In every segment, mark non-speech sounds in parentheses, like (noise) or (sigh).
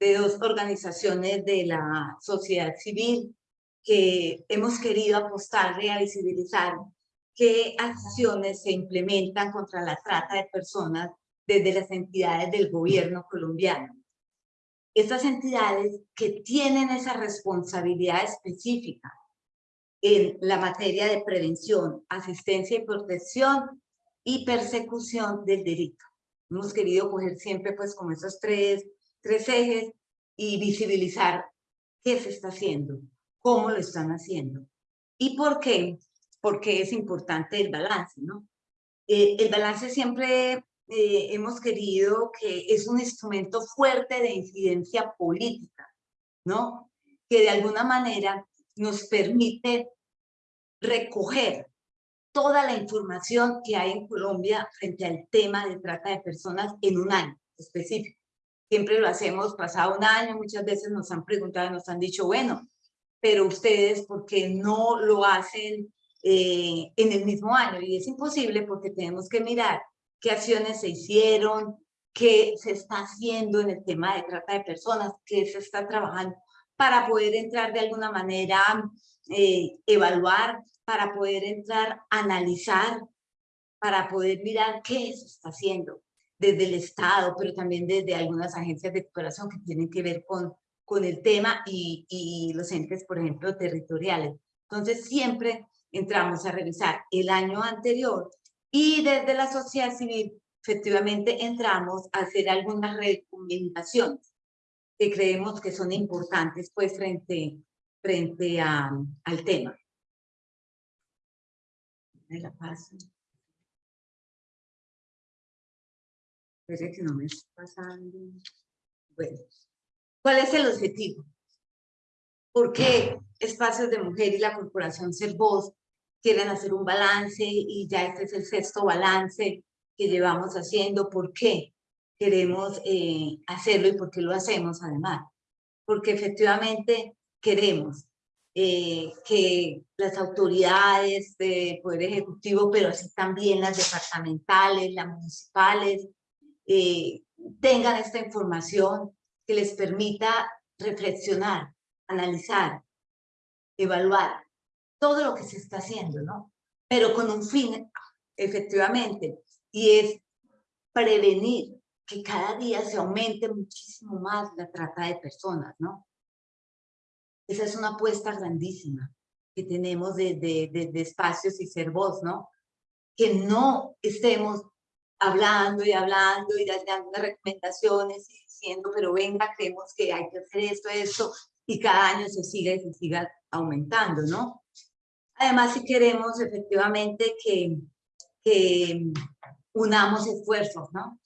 de dos organizaciones de la sociedad civil que hemos querido apostarle a visibilizar qué acciones se implementan contra la trata de personas desde las entidades del gobierno colombiano. Estas entidades que tienen esa responsabilidad específica en la materia de prevención, asistencia y protección y persecución del delito. Hemos querido coger siempre pues como esos tres, tres ejes y visibilizar qué se está haciendo, cómo lo están haciendo y por qué, porque es importante el balance, ¿no? Eh, el balance siempre eh, hemos querido que es un instrumento fuerte de incidencia política, ¿no? Que de alguna manera nos permite recoger toda la información que hay en Colombia frente al tema de trata de personas en un año específico. Siempre lo hacemos pasado un año, muchas veces nos han preguntado, nos han dicho, bueno, pero ustedes, ¿por qué no lo hacen eh, en el mismo año? Y es imposible porque tenemos que mirar qué acciones se hicieron, qué se está haciendo en el tema de trata de personas, qué se está trabajando para poder entrar de alguna manera, eh, evaluar, para poder entrar, analizar, para poder mirar qué se está haciendo desde el Estado, pero también desde algunas agencias de cooperación que tienen que ver con, con el tema y, y los entes, por ejemplo, territoriales. Entonces, siempre entramos a revisar el año anterior y desde la sociedad civil, efectivamente, entramos a hacer algunas recomendaciones que creemos que son importantes pues frente, frente a, al tema. Me la paso. que no me está pasando. Bueno, ¿cuál es el objetivo? ¿Por qué Espacios de Mujer y la Corporación Ser Voz quieren hacer un balance y ya este es el sexto balance que llevamos haciendo? ¿Por qué queremos eh, hacerlo y por qué lo hacemos además? Porque efectivamente queremos eh, que las autoridades de Poder Ejecutivo, pero así también las departamentales, las municipales, eh, tengan esta información que les permita reflexionar, analizar, evaluar todo lo que se está haciendo, ¿no? Pero con un fin, efectivamente, y es prevenir que cada día se aumente muchísimo más la trata de personas, ¿no? Esa es una apuesta grandísima que tenemos de, de, de espacios y ser voz, ¿no? Que no estemos hablando y hablando y dando recomendaciones y diciendo, pero venga, creemos que hay que hacer esto, esto, y cada año se siga y se siga aumentando, ¿no? Además, si queremos efectivamente que, que unamos esfuerzos, ¿no?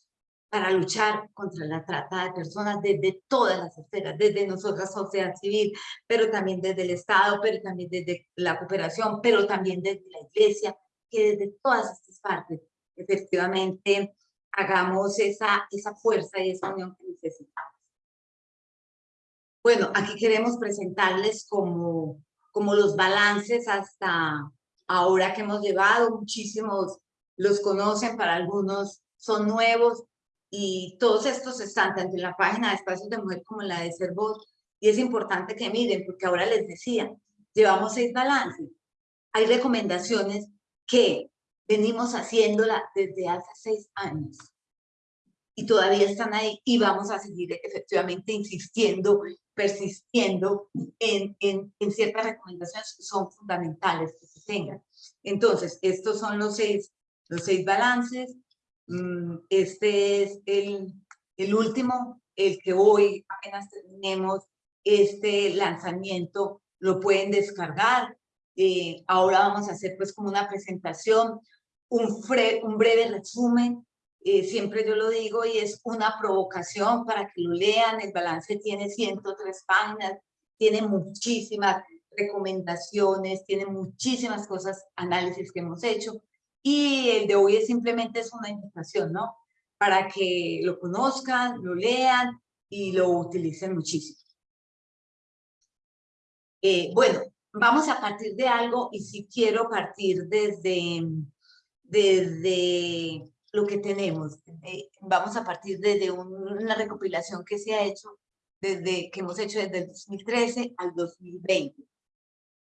Para luchar contra la trata de personas desde todas las esferas, desde nosotras, sociedad civil, pero también desde el Estado, pero también desde la cooperación, pero también desde la iglesia, que desde todas estas partes efectivamente hagamos esa, esa fuerza y esa unión que necesitamos. Bueno, aquí queremos presentarles como, como los balances hasta ahora que hemos llevado, muchísimos los conocen, para algunos son nuevos, y todos estos están tanto en la página de Espacios de Mujer como en la de Ser Voz, y es importante que miren, porque ahora les decía, llevamos seis balances. Hay recomendaciones que venimos haciéndola desde hace seis años y todavía están ahí y vamos a seguir efectivamente insistiendo, persistiendo en, en, en ciertas recomendaciones que son fundamentales que se tengan. Entonces, estos son los seis, los seis balances. Mm, este es el, el último, el que hoy apenas terminemos este lanzamiento, lo pueden descargar. Eh, ahora vamos a hacer pues como una presentación un, un breve resumen, eh, siempre yo lo digo, y es una provocación para que lo lean. El balance tiene 103 páginas, tiene muchísimas recomendaciones, tiene muchísimas cosas, análisis que hemos hecho. Y el de hoy es simplemente es una invitación, ¿no? Para que lo conozcan, lo lean y lo utilicen muchísimo. Eh, bueno, vamos a partir de algo y si quiero partir desde desde lo que tenemos. Eh, vamos a partir desde una recopilación que se ha hecho, desde que hemos hecho desde el 2013 al 2020.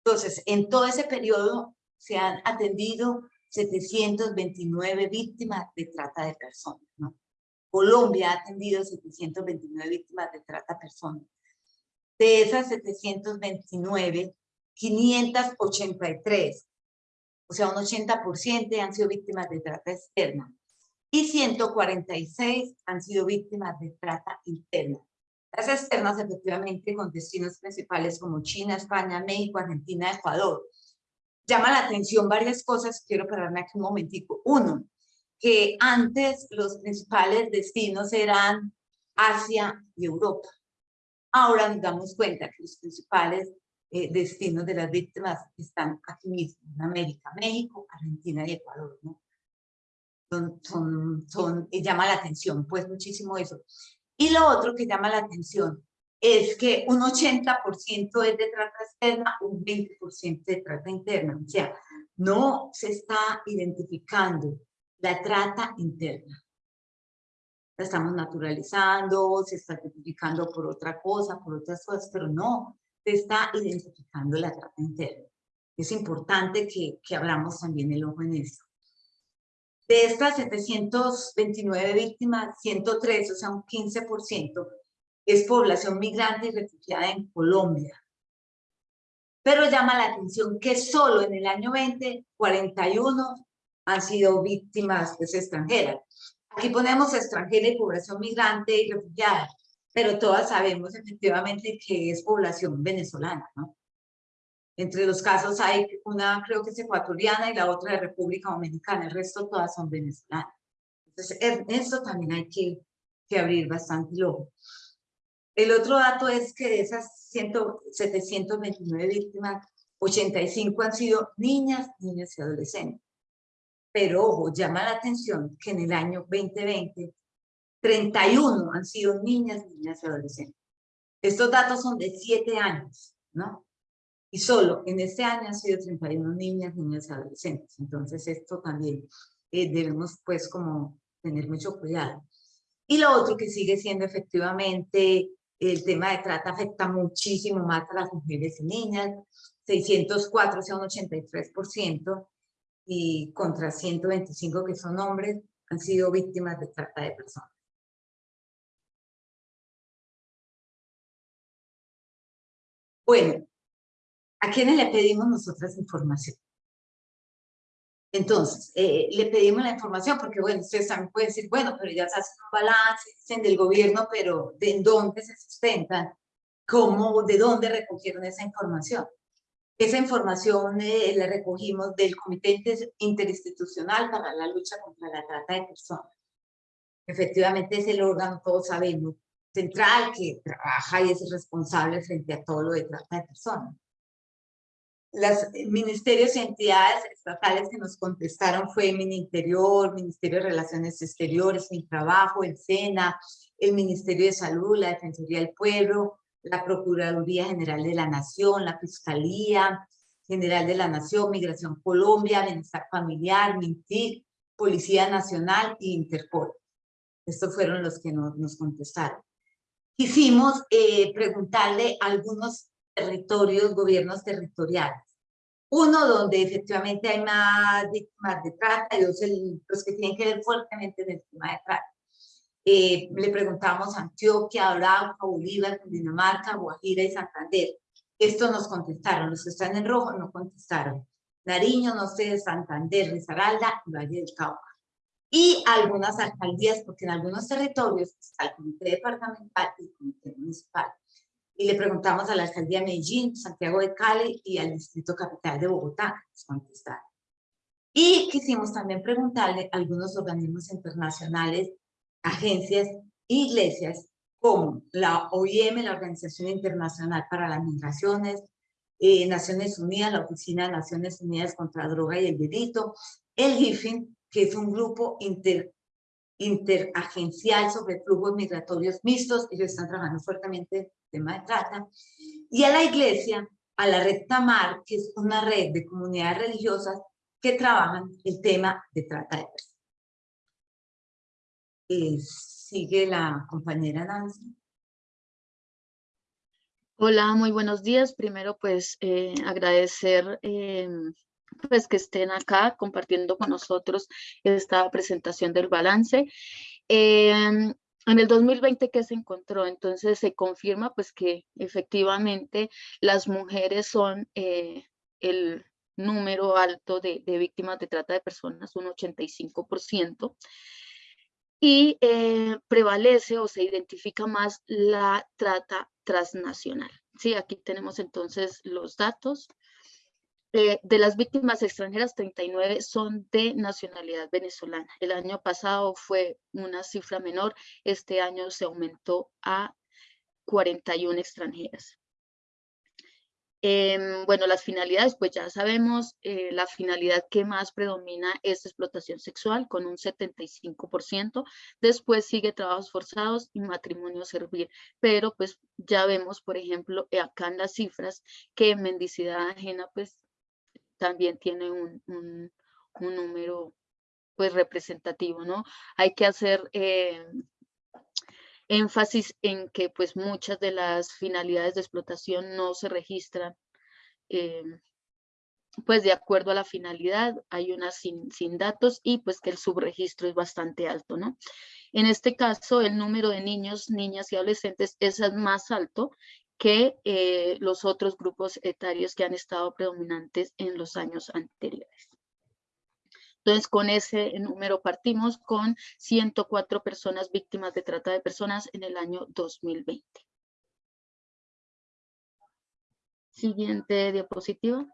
Entonces, en todo ese periodo se han atendido 729 víctimas de trata de personas. Colombia ha atendido 729 víctimas de trata de personas. De esas 729, 583, o sea, un 80% han sido víctimas de trata externa y 146 han sido víctimas de trata interna. Las externas, efectivamente, con destinos principales como China, España, México, Argentina, Ecuador. Llama la atención varias cosas, quiero pararme aquí un momentico. Uno, que antes los principales destinos eran Asia y Europa. Ahora nos damos cuenta que los principales eh, destinos de las víctimas están aquí mismo, en América, México, Argentina y Ecuador. ¿no? Son, son, son, llama la atención, pues muchísimo eso. Y lo otro que llama la atención es que un 80% es de trata externa, un 20% de trata interna. O sea, no se está identificando la trata interna. La estamos naturalizando, se está identificando por otra cosa, por otras cosas, pero no se está identificando la trata interna. Es importante que, que abramos también el ojo en eso. De estas 729 víctimas, 103, o sea, un 15%, es población migrante y refugiada en Colombia. Pero llama la atención que solo en el año 20, 41 han sido víctimas pues, extranjeras. Aquí ponemos extranjera y población migrante y refugiada, pero todas sabemos efectivamente que es población venezolana, ¿no? Entre los casos hay una, creo que es ecuatoriana y la otra de República Dominicana, el resto todas son venezolanas. Entonces, en eso también hay que, que abrir bastante el ojo. El otro dato es que de esas 100, 729 víctimas, 85 han sido niñas, niñas y adolescentes. Pero ojo, llama la atención que en el año 2020, 31 han sido niñas, niñas y adolescentes. Estos datos son de 7 años, ¿no? Y solo en este año han sido 31 niñas, niñas y adolescentes. Entonces esto también eh, debemos pues como tener mucho cuidado. Y lo otro que sigue siendo efectivamente el tema de trata afecta muchísimo más a las mujeres y niñas, 604 o sea un 83%, y contra 125 que son hombres han sido víctimas de trata de personas. Bueno, ¿A quiénes le pedimos nosotras información? Entonces, eh, le pedimos la información porque, bueno, ustedes también pueden decir, bueno, pero ya se hace un balance, dicen del gobierno, pero ¿de dónde se sustentan? ¿Cómo, de dónde recogieron esa información? Esa información eh, la recogimos del Comité Interinstitucional para la Lucha contra la Trata de Personas. Efectivamente es el órgano, todos sabemos, central que trabaja y es responsable frente a todo lo de trata de personas los ministerios y entidades estatales que nos contestaron fue el Interior, Ministerio de Relaciones Exteriores, Mi Trabajo, el SENA, el Ministerio de Salud, la Defensoría del Pueblo, la Procuraduría General de la Nación, la Fiscalía General de la Nación, Migración Colombia, Bienestar Familiar, MINTIC, Policía Nacional e Interpol. Estos fueron los que nos, nos contestaron. Quisimos eh, preguntarle a algunos territorios, gobiernos territoriales. Uno donde efectivamente hay más víctimas de trata y dos los que tienen que ver fuertemente en el tema de trata. Eh, le preguntamos a Antioquia, Arauca, Bolívar, Dinamarca, Guajira y Santander. Estos nos contestaron, los que están en rojo no contestaron. Nariño, no sé, Santander, Risaralda y Valle del Cauca. Y algunas alcaldías, porque en algunos territorios está el comité departamental y el comité municipal y le preguntamos a la alcaldía de Medellín, Santiago de Cali y al distrito capital de Bogotá, nos contestaron. Y quisimos también preguntarle a algunos organismos internacionales, agencias, iglesias, como la OIM, la Organización Internacional para las Migraciones, eh, Naciones Unidas, la Oficina de Naciones Unidas contra la Droga y el Delito, el GIFIN, que es un grupo inter, interagencial sobre flujos migratorios mixtos, ellos están trabajando fuertemente tema de trata, y a la iglesia, a la red Tamar, que es una red de comunidades religiosas que trabajan el tema de trata de personas. Eh, sigue la compañera Nancy. Hola, muy buenos días. Primero, pues, eh, agradecer em, pues que estén acá compartiendo con nosotros esta presentación del balance. Em, en el 2020 que se encontró, entonces se confirma pues que efectivamente las mujeres son eh, el número alto de, de, víctimas de trata de personas, un 85%, y eh, prevalece o se identifica más la trata transnacional. Sí, aquí tenemos entonces los datos. Eh, de las víctimas extranjeras, 39 son de nacionalidad venezolana. El año pasado fue una cifra menor, este año se aumentó a 41 extranjeras. Em, bueno, las finalidades, pues ya sabemos, eh, la finalidad que más predomina es explotación sexual con un 75%, después sigue trabajos forzados y matrimonio servir, pero pues ya vemos, por ejemplo, acá en las cifras que mendicidad ajena pues también tiene un, un, número pues representativo, ¿no? Hay que hacer eh, énfasis en que pues muchas de las finalidades de explotación no se registran eh, pues de acuerdo a la finalidad, hay unas sin, sin, datos y pues que el subregistro es bastante alto, ¿no? En este caso, el número de niños, niñas y adolescentes es más alto que eh, los otros grupos etarios que han estado predominantes en los años anteriores. Entonces, con ese número partimos con 104 personas víctimas de trata de personas en el año 2020. Siguiente diapositiva.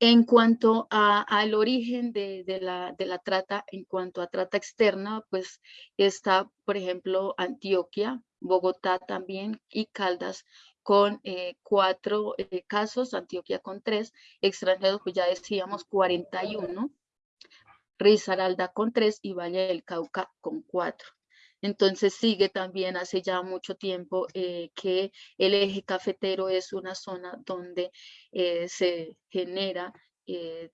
En cuanto al origen de, la, de, la, trata, en cuanto a trata externa, pues está, por ejemplo, Antioquia, Bogotá también y Caldas con eh, cuatro eh, casos, Antioquia con tres, extranjeros pues ya decíamos 41, Risaralda con tres y Valle del Cauca con cuatro. Entonces sigue también hace ya mucho tiempo eh, que el eje cafetero es una zona donde se genera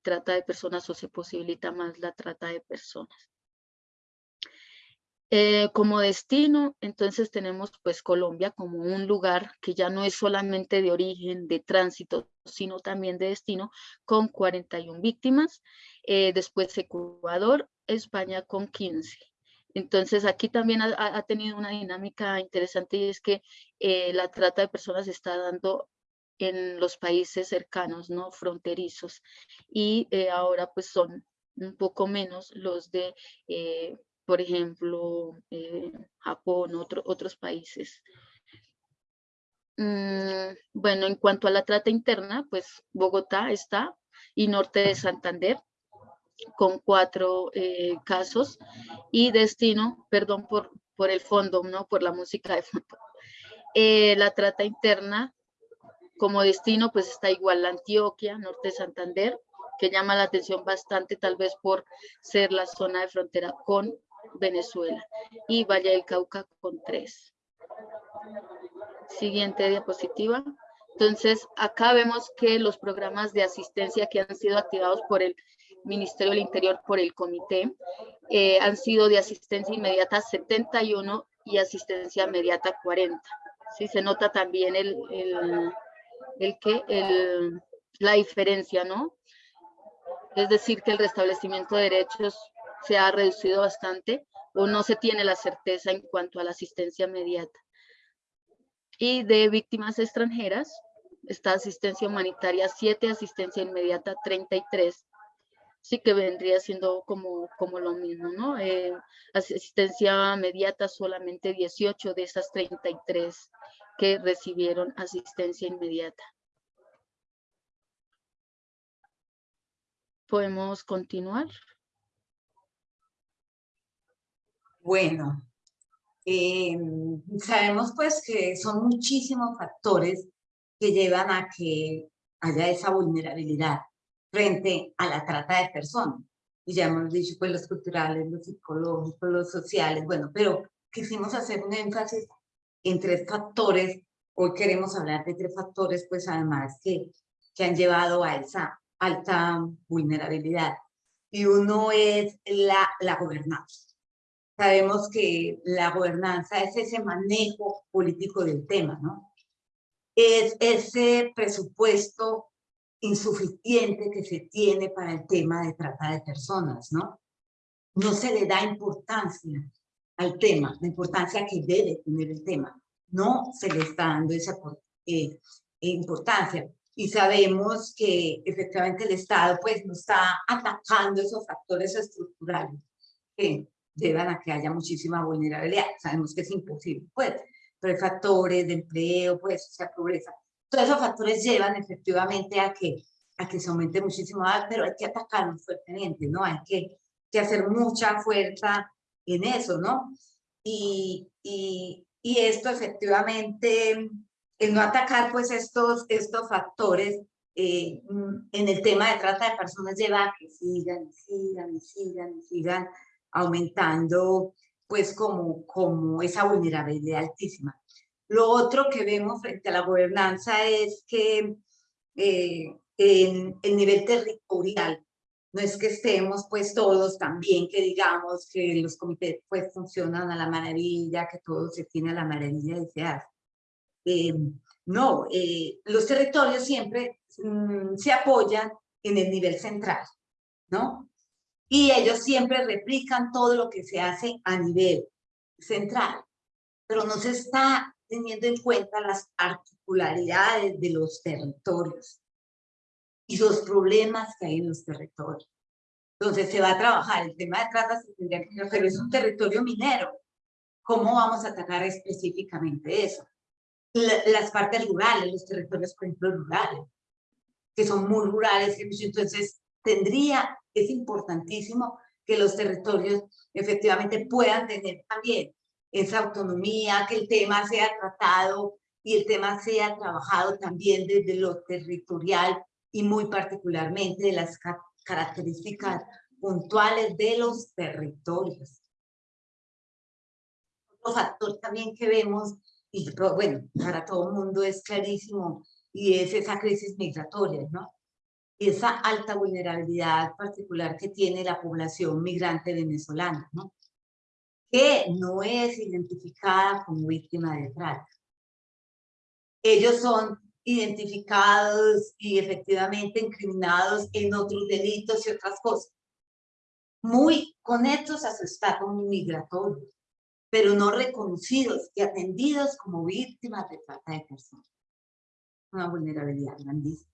trata de personas o se posibilita más la trata de personas. Eh, como destino, entonces tenemos pues Colombia como un lugar que ya no es solamente de origen, de tránsito, sino también de destino, con 41 víctimas. Eh, después Ecuador, España con 15. Entonces aquí también ha, tenido una dinámica interesante y es que eh, la trata de personas está dando en los países cercanos, ¿no? Fronterizos. Y ahora pues son un poco menos los de por ejemplo, eh, Japón, otros países. Mm, bueno, en cuanto a la trata interna, pues Bogotá está y norte de Santander con cuatro eh, casos y destino, perdón por, por el fondo, no por la música de fondo. Eh, la trata interna como destino pues está igual Antioquia, norte de Santander, que llama la atención bastante tal vez por ser la zona de frontera con Venezuela y Valle del Cauca con tres. Siguiente diapositiva. Entonces, acá vemos que los programas de asistencia que han sido activados por el Ministerio del Interior, por el comité, eh, han sido de asistencia inmediata 71 y asistencia inmediata 40. Sí, se nota también el, el, el que, el, la diferencia, ¿no? Es decir, que el restablecimiento de derechos se ha reducido bastante o no se tiene la certeza en cuanto a la asistencia inmediata. Y de víctimas extranjeras, está asistencia humanitaria 7, asistencia inmediata 33. Sí que vendría siendo como, como lo mismo, ¿no? Eh, asistencia inmediata solamente 18 de esas 33 que recibieron asistencia inmediata. Podemos continuar. Bueno, eh, sabemos pues que son muchísimos factores que llevan a que haya esa vulnerabilidad frente a la trata de personas. Y ya hemos dicho pues los culturales, los psicológicos, los sociales, bueno, pero quisimos hacer un énfasis en tres factores. Hoy queremos hablar de tres factores pues además que, que han llevado a esa alta vulnerabilidad. y uno es la, la gobernanza. Sabemos que la gobernanza es ese manejo político del tema, ¿no? Es ese presupuesto insuficiente que se tiene para el tema de trata de personas, ¿no? No se le da importancia al tema, la importancia que debe tener el tema. No se le está dando esa eh, importancia. Y sabemos que efectivamente el Estado pues no está atacando esos factores estructurales que llevan a que haya muchísima vulnerabilidad. Sabemos que es imposible, pues, pero hay factores de empleo, pues, o sea, pobreza. Todos esos factores llevan efectivamente a que, a que se aumente muchísimo, pero hay que atacarlos fuertemente, ¿no? Hay que, que hacer mucha fuerza en eso, ¿no? Y, y, y esto efectivamente, el no atacar pues estos, estos factores eh, en el tema de trata de personas lleva a que sigan, sigan, sigan, sigan aumentando pues como, como esa vulnerabilidad altísima. Lo otro que vemos frente a la gobernanza es que eh, en el nivel territorial no es que estemos pues todos también que digamos que los comités pues funcionan a la maravilla, que todo se tiene a la maravilla de se Eh, no, eh, los territorios siempre mm, se apoyan en el nivel central, ¿no? Y ellos siempre replican todo lo que se hace a nivel central, pero no se está teniendo en cuenta las particularidades de los territorios y los problemas que hay en los territorios. Entonces se va a trabajar el tema de trata, pero es un territorio minero. ¿Cómo vamos a atacar específicamente eso? las partes rurales, los territorios, por ejemplo, rurales, que son muy rurales, entonces tendría, es importantísimo que los territorios efectivamente puedan tener también esa autonomía, que el tema sea tratado y el tema sea trabajado también desde lo territorial y muy particularmente de las características puntuales de los territorios. Otro factor también que vemos, y bueno, para todo el mundo es clarísimo, y es esa crisis migratoria, ¿no? Y esa alta vulnerabilidad particular que tiene la población migrante venezolana, ¿no? Que no es identificada como víctima de trata. Ellos son identificados y efectivamente incriminados en otros delitos y otras cosas. Muy conectos a su estado migratorio, pero no reconocidos y atendidos como víctimas de trata de personas. Una vulnerabilidad grandísima.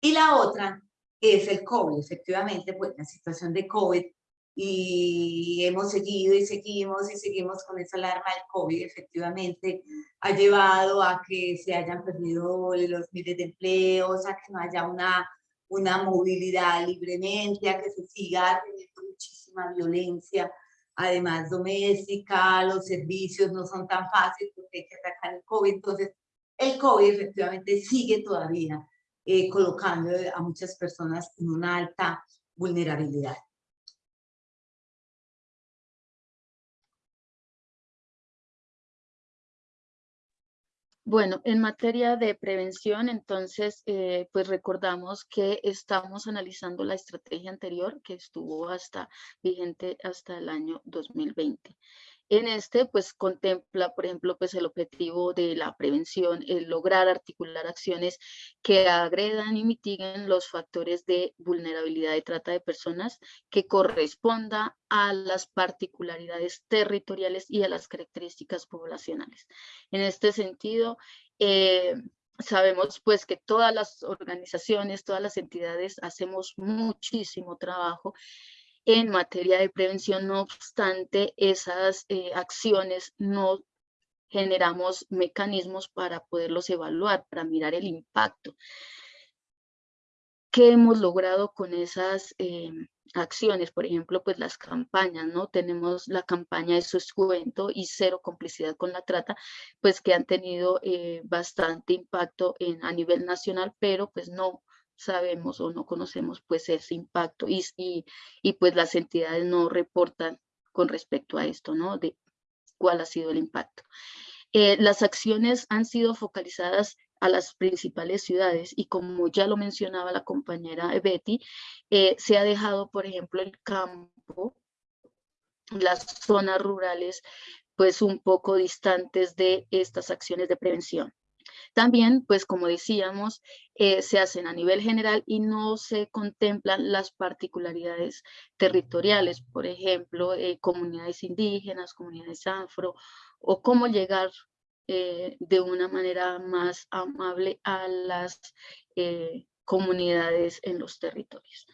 Y la otra es el COVID, efectivamente, pues la situación de COVID y hemos seguido y seguimos y seguimos con esa alarma del COVID, efectivamente ha llevado a que se hayan perdido los miles de empleos, a que no haya una, una movilidad libremente, a que se siga teniendo muchísima violencia, además doméstica, los servicios no son tan fáciles porque hay que atacar el COVID, entonces el COVID efectivamente sigue todavía eh, colocando a muchas personas en una alta vulnerabilidad. Bueno, en materia de prevención, entonces, eh, pues recordamos que estamos analizando la estrategia anterior que estuvo hasta vigente hasta el año 2020. En este, pues contempla, por ejemplo, pues el objetivo de la prevención, el lograr articular acciones que agredan y mitiguen los factores de vulnerabilidad y trata de personas que corresponda a las particularidades territoriales y a las características poblacionales. En este sentido, eh, sabemos pues que todas las organizaciones, todas las entidades hacemos muchísimo trabajo en materia de prevención, no obstante, esas eh, acciones no generamos mecanismos para poderlos evaluar, para mirar el impacto. ¿Qué hemos logrado con esas eh, acciones? Por ejemplo, pues las campañas, ¿no? Tenemos la campaña de Suscuento y Cero Complicidad con la Trata, pues que han tenido eh, bastante impacto en, a nivel nacional, pero pues no sabemos o no conocemos pues ese impacto y, y, pues las entidades no reportan con respecto a esto, ¿no? De cuál ha sido el impacto. Eh, las acciones han sido focalizadas a las principales ciudades y como ya lo mencionaba la compañera Betty, eh, se ha dejado, por ejemplo, el campo, las zonas rurales, pues un poco distantes de estas acciones de prevención. También, pues como decíamos, eh, se hacen a nivel general y no se contemplan las particularidades territoriales, por ejemplo, eh, comunidades indígenas, comunidades afro, o cómo llegar eh, de una manera más amable a las comunidades en los territorios.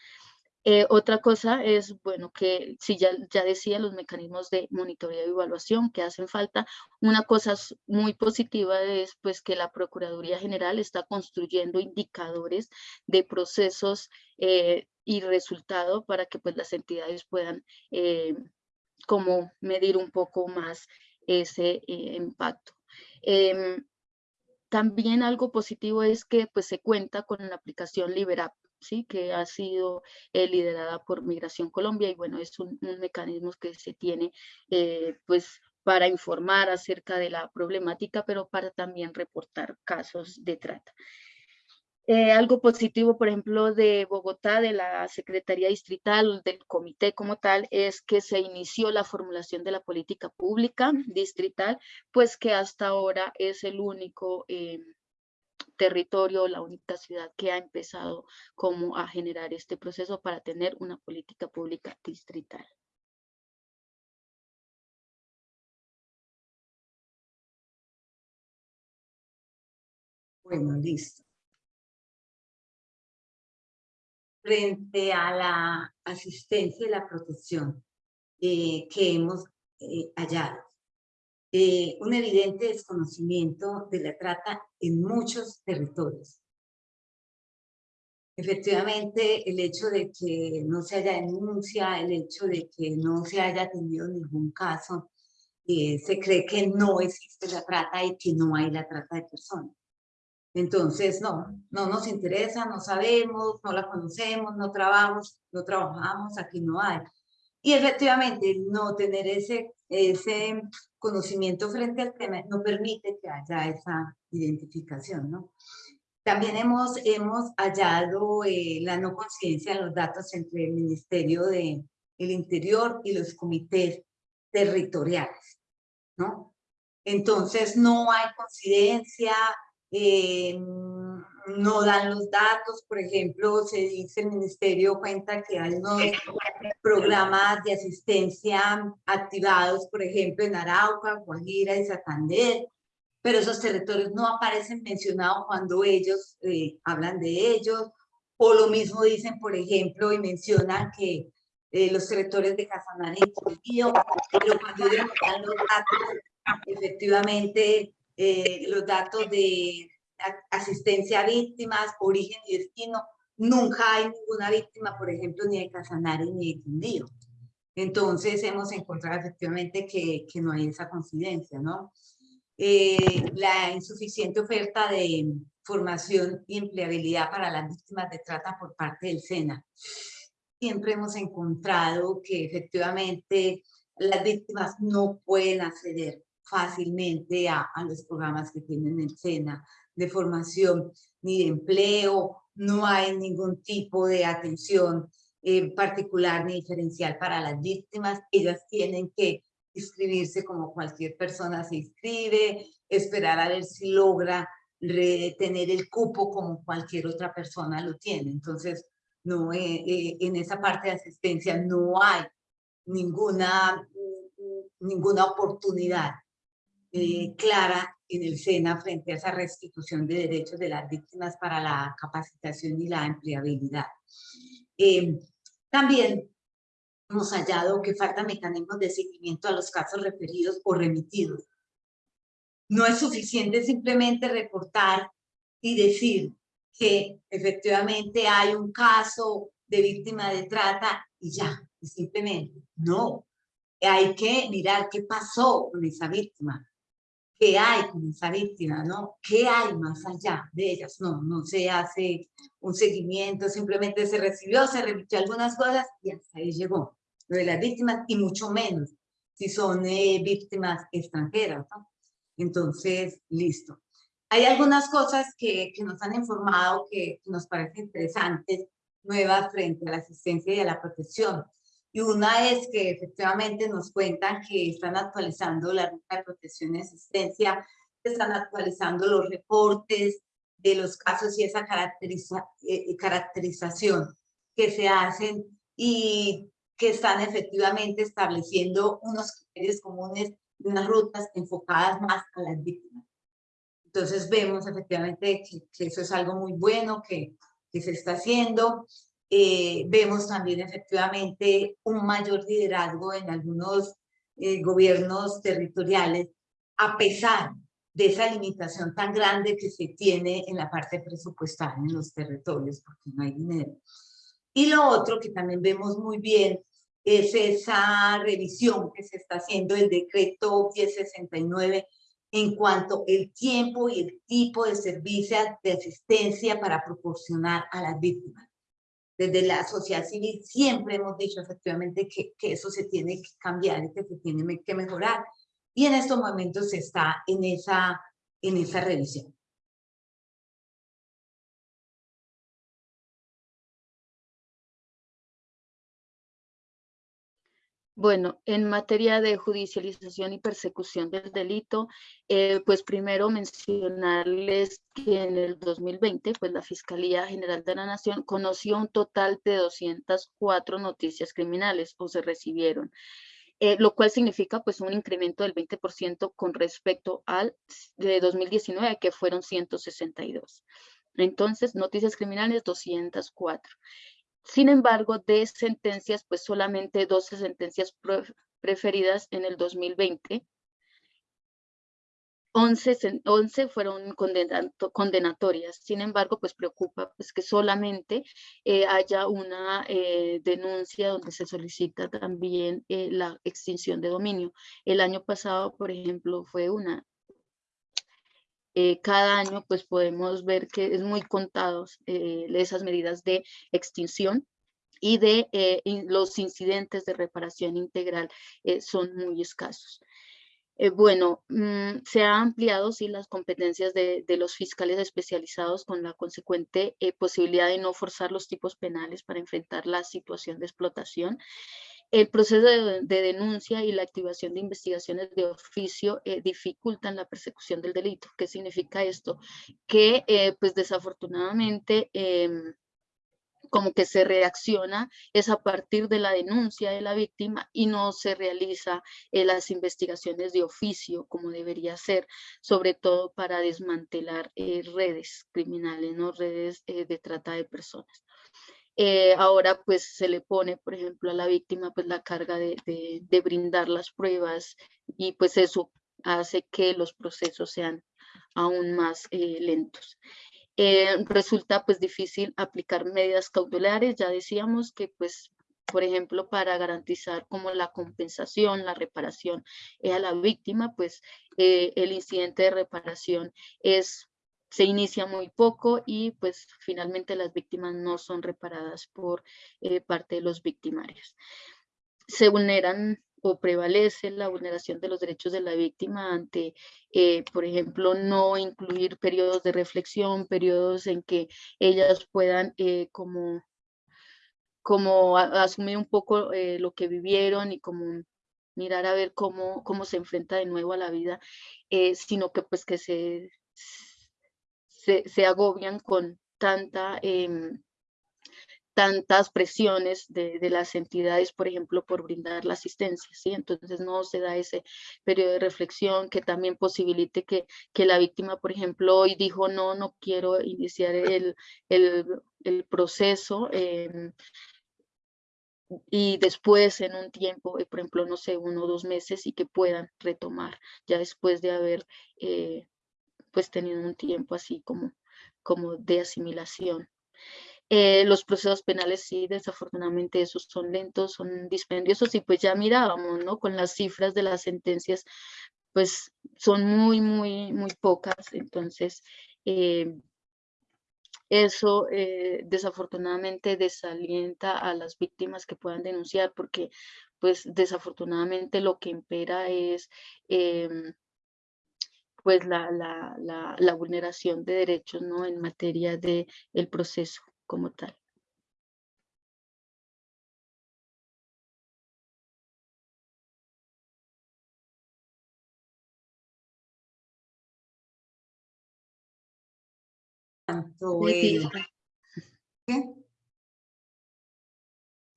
Eh, otra cosa es, bueno, que si ya, ya decía los mecanismos de monitoreo y evaluación que hacen falta, una cosa muy positiva es pues que la Procuraduría General está construyendo indicadores de procesos eh, y resultado para que pues las entidades puedan eh, como medir un poco más ese impacto. Em, también algo positivo es que pues se cuenta con la aplicación Liberap ¿sí? que ha sido eh, liderada por Migración Colombia y bueno, es un, mecanismo que se tiene eh, pues para informar acerca de la problemática, pero para también reportar casos de trata. Eh, algo positivo, por ejemplo, de Bogotá, de la Secretaría Distrital, del comité como tal, es que se inició la formulación de la política pública distrital, pues que hasta ahora es el único territorio, la única ciudad que ha empezado como a generar este proceso para tener una política pública distrital. Bueno, listo. Frente a la asistencia y la protección eh, que hemos eh, hallado, eh, un evidente desconocimiento de la trata en muchos territorios. Efectivamente, el hecho de que no se haya denuncia, el hecho de que no se haya tenido ningún caso, eh, se cree que no existe la trata y que no hay la trata de personas. Entonces, no, no nos interesa, no sabemos, no la conocemos, no trabajamos, no trabajamos, aquí no hay. Y efectivamente, no tener ese, ese conocimiento frente al tema no permite que haya esa identificación, ¿no? También hemos, hemos hallado eh, la no coincidencia en los datos entre el Ministerio de el Interior y los comités territoriales, ¿no? Entonces no hay coincidencia, eh, no dan los datos, por ejemplo, se dice el ministerio cuenta que hay unos programas de asistencia activados, por ejemplo, en Arauca, Guajira y Santander, pero esos territorios no aparecen mencionados cuando ellos eh, hablan de ellos, o lo mismo dicen, por ejemplo, y mencionan que eh, los territorios de Casanare y pero cuando ellos dan los datos, efectivamente, eh, los datos de asistencia a víctimas, origen y destino, nunca hay ninguna víctima, por ejemplo, ni de Casanare ni de Quindío. Entonces hemos encontrado efectivamente que, que no hay esa coincidencia, ¿no? Eh, la insuficiente oferta de formación y empleabilidad para las víctimas de trata por parte del SENA. Siempre hemos encontrado que efectivamente las víctimas no pueden acceder fácilmente a, a los programas que tienen el SENA, de formación ni de empleo, no hay ningún tipo de atención eh, particular ni diferencial para las víctimas, ellas tienen que inscribirse como cualquier persona se inscribe, esperar a ver si logra tener el cupo como cualquier otra persona lo tiene. Entonces, no, eh, eh, en esa parte de asistencia no hay ninguna, ninguna oportunidad clara en el SENA frente a esa restitución de derechos de las víctimas para la capacitación y la empleabilidad. Eh, también hemos hallado que faltan mecanismos de seguimiento a los casos referidos o remitidos. No es suficiente simplemente reportar y decir que efectivamente hay un caso de víctima de trata y ya, y simplemente. No, hay que mirar qué pasó con esa víctima, qué hay con esa víctima, ¿no? ¿Qué hay más allá de ellas? No, no se hace un seguimiento, simplemente se recibió, se remitió algunas cosas y hasta ahí llegó. Lo de las víctimas y mucho menos si son eh, víctimas extranjeras, ¿no? Entonces, listo. Hay algunas cosas que, que nos han informado que, nos parecen interesantes, nuevas frente a la asistencia y a la protección. Y una es que efectivamente nos cuentan que están actualizando la ruta de protección y asistencia, están actualizando los reportes de los casos y esa caracteriza, eh, caracterización que se hacen y que están efectivamente estableciendo unos criterios comunes unas rutas enfocadas más a las víctimas. Entonces vemos efectivamente que, eso es algo muy bueno que, que se está haciendo. Eh, vemos también efectivamente un mayor liderazgo en algunos eh, gobiernos territoriales, a pesar de esa limitación tan grande que se tiene en la parte presupuestal en los territorios, porque no hay dinero. Y lo otro que también vemos muy bien es esa revisión que se está haciendo del decreto 1069 en cuanto el tiempo y el tipo de servicio de asistencia para proporcionar a las víctimas. Desde la sociedad civil siempre hemos dicho efectivamente que, eso se tiene que cambiar y que se tiene que mejorar. Y en estos momentos está en esa, en esa revisión. Bueno, en materia de judicialización y persecución del delito, eh, pues primero mencionarles que en el 2020, pues la Fiscalía General de la Nación conoció un total de 204 noticias criminales o se recibieron, eh, lo cual significa pues un incremento del 20% con respecto al de 2019, que fueron 162. Entonces, noticias criminales 204. Sin embargo, de sentencias, pues solamente 12 sentencias preferidas en el 2020. 11, 11 fueron condenatorias. Sin embargo, pues preocupa pues, que solamente eh, haya una eh, denuncia donde se solicita también eh, la extinción de dominio. El año pasado, por ejemplo, fue una. Cada año pues podemos ver que es muy contados esas medidas de extinción y de eh, los incidentes de reparación integral eh, son muy escasos. Eh, bueno, mm, se han ampliado sí las competencias de, los fiscales especializados con la consecuente posibilidad de no forzar los tipos penales para enfrentar la situación de explotación. El proceso de, denuncia y la activación de investigaciones de oficio dificultan la persecución del delito. ¿Qué significa esto? Que pues desafortunadamente em, como que se reacciona es a partir de la denuncia de la víctima y no se realiza eh, las investigaciones de oficio como debería ser, sobre todo para desmantelar eh, redes criminales, ¿no? redes eh, de trata de personas. Ahora pues se le pone, por ejemplo, a la víctima pues la carga de, de brindar las pruebas y pues eso hace que los procesos sean aún más lentos. Eh, resulta pues difícil aplicar medidas cautelares, ya decíamos que pues por ejemplo, para garantizar como la compensación, la reparación a la víctima, pues eh, el incidente de reparación es, se inicia muy poco y pues finalmente las víctimas no son reparadas por eh, parte de los victimarios. Se vulneran o prevalece la vulneración de los derechos de la víctima ante, eh, por ejemplo, no incluir periodos de reflexión, periodos en que ellas puedan eh, como, como asumir un poco lo que vivieron y como mirar a ver cómo, cómo se enfrenta de nuevo a la vida, sino que pues que se, se, agobian con tanta em, tantas presiones de, las entidades, por ejemplo, por brindar la asistencia, ¿sí? Entonces no se da ese periodo de reflexión que también posibilite que, que la víctima, por ejemplo, hoy dijo, no, no quiero iniciar el, el, proceso, em, y después en un tiempo, eh, por ejemplo, no sé, uno o dos meses y que puedan retomar ya después de haber eh, pues tenido un tiempo así como, como de asimilación. Eh, los procesos penales sí, desafortunadamente esos son lentos, son dispendiosos y pues ya mirábamos, ¿no? Con las cifras de las sentencias, pues son muy, muy, muy pocas. Entonces, eh, eso eh, desafortunadamente desalienta a las víctimas que puedan denunciar porque pues desafortunadamente lo que impera es em, pues la, la, la, la, vulneración de derechos ¿no? en materia de el proceso como tal.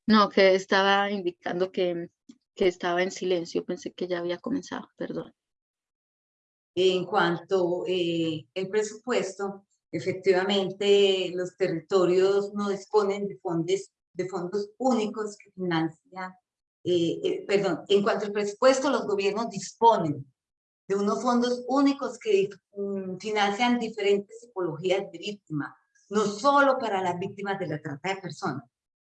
No, que estaba indicando que, que estaba en silencio, pensé que ya había comenzado, perdón. En cuanto eh, el presupuesto, efectivamente los territorios no disponen de fondos, de fondos únicos que financian, eh, eh, perdón, en cuanto al presupuesto, los gobiernos disponen de unos fondos únicos que mm, financian diferentes tipologías de víctimas, no solo para las víctimas de la trata de personas.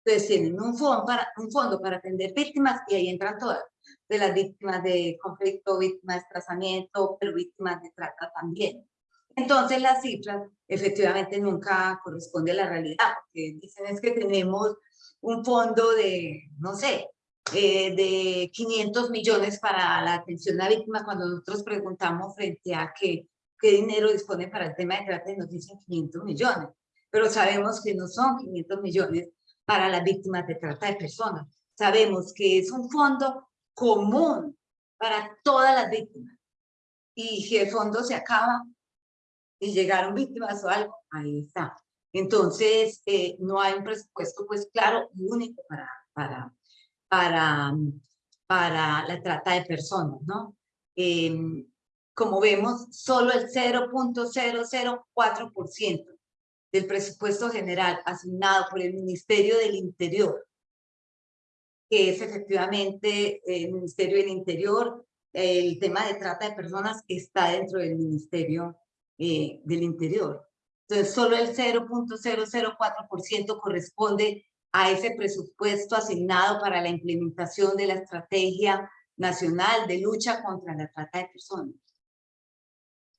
Entonces tienen un fondo para, un fondo para atender víctimas y ahí entran todas, de las víctimas de conflicto, víctimas de desplazamiento, pero víctimas de trata también. Entonces las cifras efectivamente nunca corresponden a la realidad, porque dicen es que tenemos un fondo de, no sé, eh, de 500 millones para la atención a víctimas cuando nosotros preguntamos frente a qué, qué dinero dispone para el tema de trata nos dicen 500 millones, pero sabemos que no son 500 millones para las víctimas de trata de personas. Sabemos que es un fondo común para todas las víctimas. Y si el fondo se acaba y llegaron víctimas o algo, ahí está. Entonces, eh, no hay un presupuesto, pues claro, único para, para, para, para la trata de personas, ¿no? Em, como vemos, solo el 0.004% del presupuesto general asignado por el Ministerio del Interior, que es efectivamente el Ministerio del Interior, el tema de trata de personas está dentro del Ministerio eh, del Interior. Entonces, solo el 0.004% corresponde a ese presupuesto asignado para la implementación de la Estrategia Nacional de Lucha contra la Trata de Personas.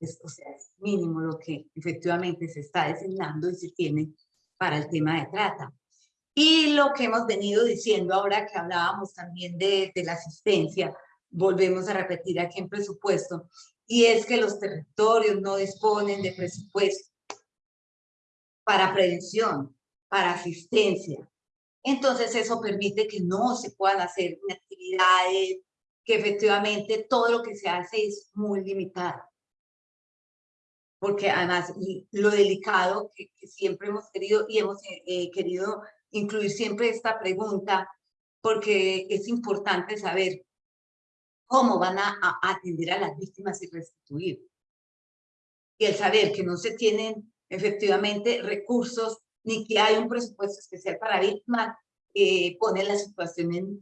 Es, o sea, es mínimo lo que efectivamente se está designando y se tiene para el tema de trata. Y lo que hemos venido diciendo ahora que hablábamos también de, de la asistencia, volvemos a repetir aquí en presupuesto, y es que los territorios no disponen de presupuesto para prevención, para asistencia, entonces eso permite que no se puedan hacer actividades, que efectivamente todo lo que se hace es muy limitado. Porque además lo delicado que, siempre hemos querido y hemos eh, querido incluir siempre esta pregunta, porque es importante saber cómo van a, a atender a las víctimas y restituir. Y el saber que no se tienen efectivamente recursos ni que hay un presupuesto especial para víctimas, eh, pone la situación en,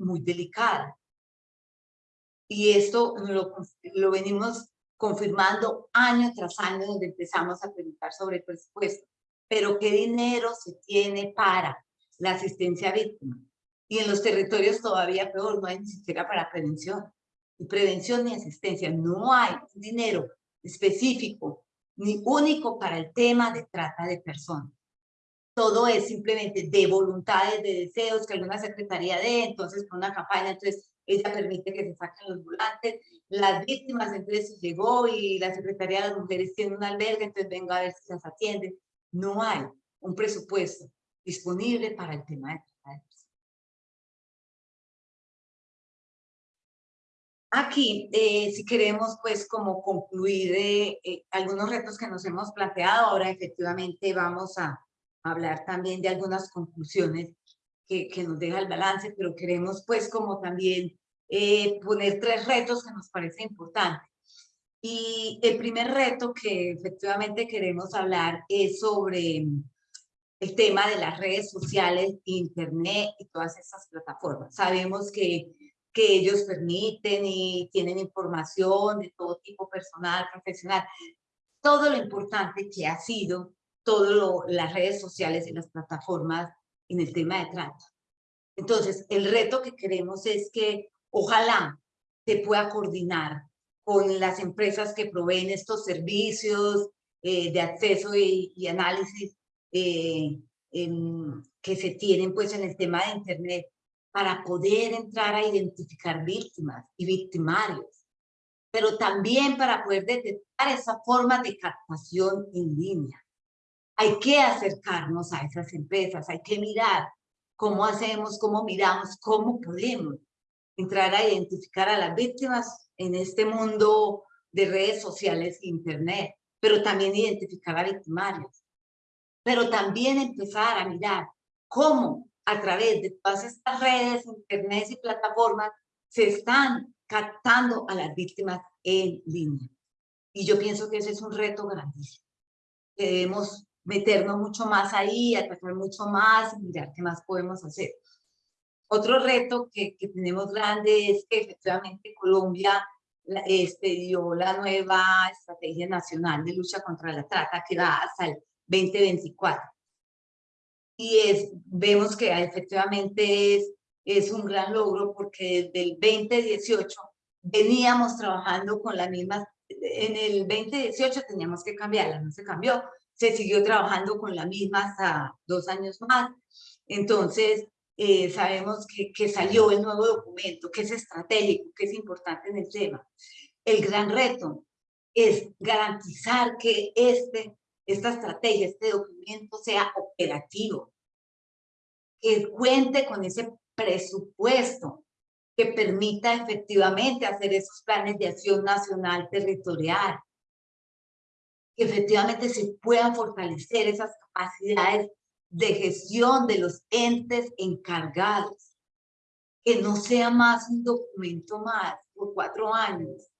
muy delicada. Y esto lo, lo venimos confirmando año tras año donde empezamos a preguntar sobre el presupuesto. Pero ¿qué dinero se tiene para la asistencia a víctimas? Y en los territorios todavía peor, no hay ni siquiera para prevención. Ni prevención ni asistencia. No hay dinero específico ni único para el tema de trata de personas todo es simplemente de voluntades, de deseos, que alguna secretaría de, entonces con una campaña, entonces ella permite que se saquen los volantes, las víctimas, entonces llegó y la Secretaría de las Mujeres tiene un albergue, entonces venga a ver si las atiende. No hay un presupuesto disponible para el tema de Aquí, eh, si queremos, pues, como concluir eh, eh, algunos retos que nos hemos planteado, ahora efectivamente vamos a, hablar también de algunas conclusiones que, que nos deja el balance, pero queremos pues como también poner tres retos que nos parecen importantes. Y el primer reto que efectivamente queremos hablar es sobre el tema de las redes sociales, internet y todas esas plataformas. Sabemos que, que ellos permiten y tienen información de todo tipo personal, profesional, todo lo importante que ha sido todas las redes sociales y las plataformas en el tema de trata. Entonces, el reto que queremos es que ojalá se pueda coordinar con las empresas que proveen estos servicios eh, de acceso y, análisis eh, que se tienen pues en el tema de internet para poder entrar a identificar víctimas y victimarios pero también para poder detectar esa forma de captación en línea. Hay que acercarnos a esas empresas, hay que mirar cómo hacemos, cómo miramos, cómo podemos entrar a identificar a las víctimas en este mundo de redes sociales e internet, pero también identificar a victimarios. Pero también empezar a mirar cómo a través de todas estas redes, internet y plataformas se están captando a las víctimas en línea. Y yo pienso que ese es un reto grandísimo. Debemos meternos mucho más ahí, atacar mucho más y mirar qué más podemos hacer. Otro reto que, que tenemos grande es que efectivamente Colombia este, dio la nueva Estrategia Nacional de Lucha contra la Trata que va hasta el 2024. Y es, vemos que efectivamente es, es un gran logro porque desde el 2018 veníamos trabajando con la misma, en el 2018 teníamos que cambiarla, no se cambió, se siguió trabajando con la misma hasta dos años más. Entonces, eh, sabemos que, que, salió el nuevo documento, que es estratégico, que es importante en el tema. El gran reto es garantizar que este, esta estrategia, este documento sea operativo, que cuente con ese presupuesto que permita efectivamente hacer esos planes de acción nacional territorial, que efectivamente se puedan fortalecer esas capacidades de gestión de los entes encargados, que no sea más un documento más por cuatro años,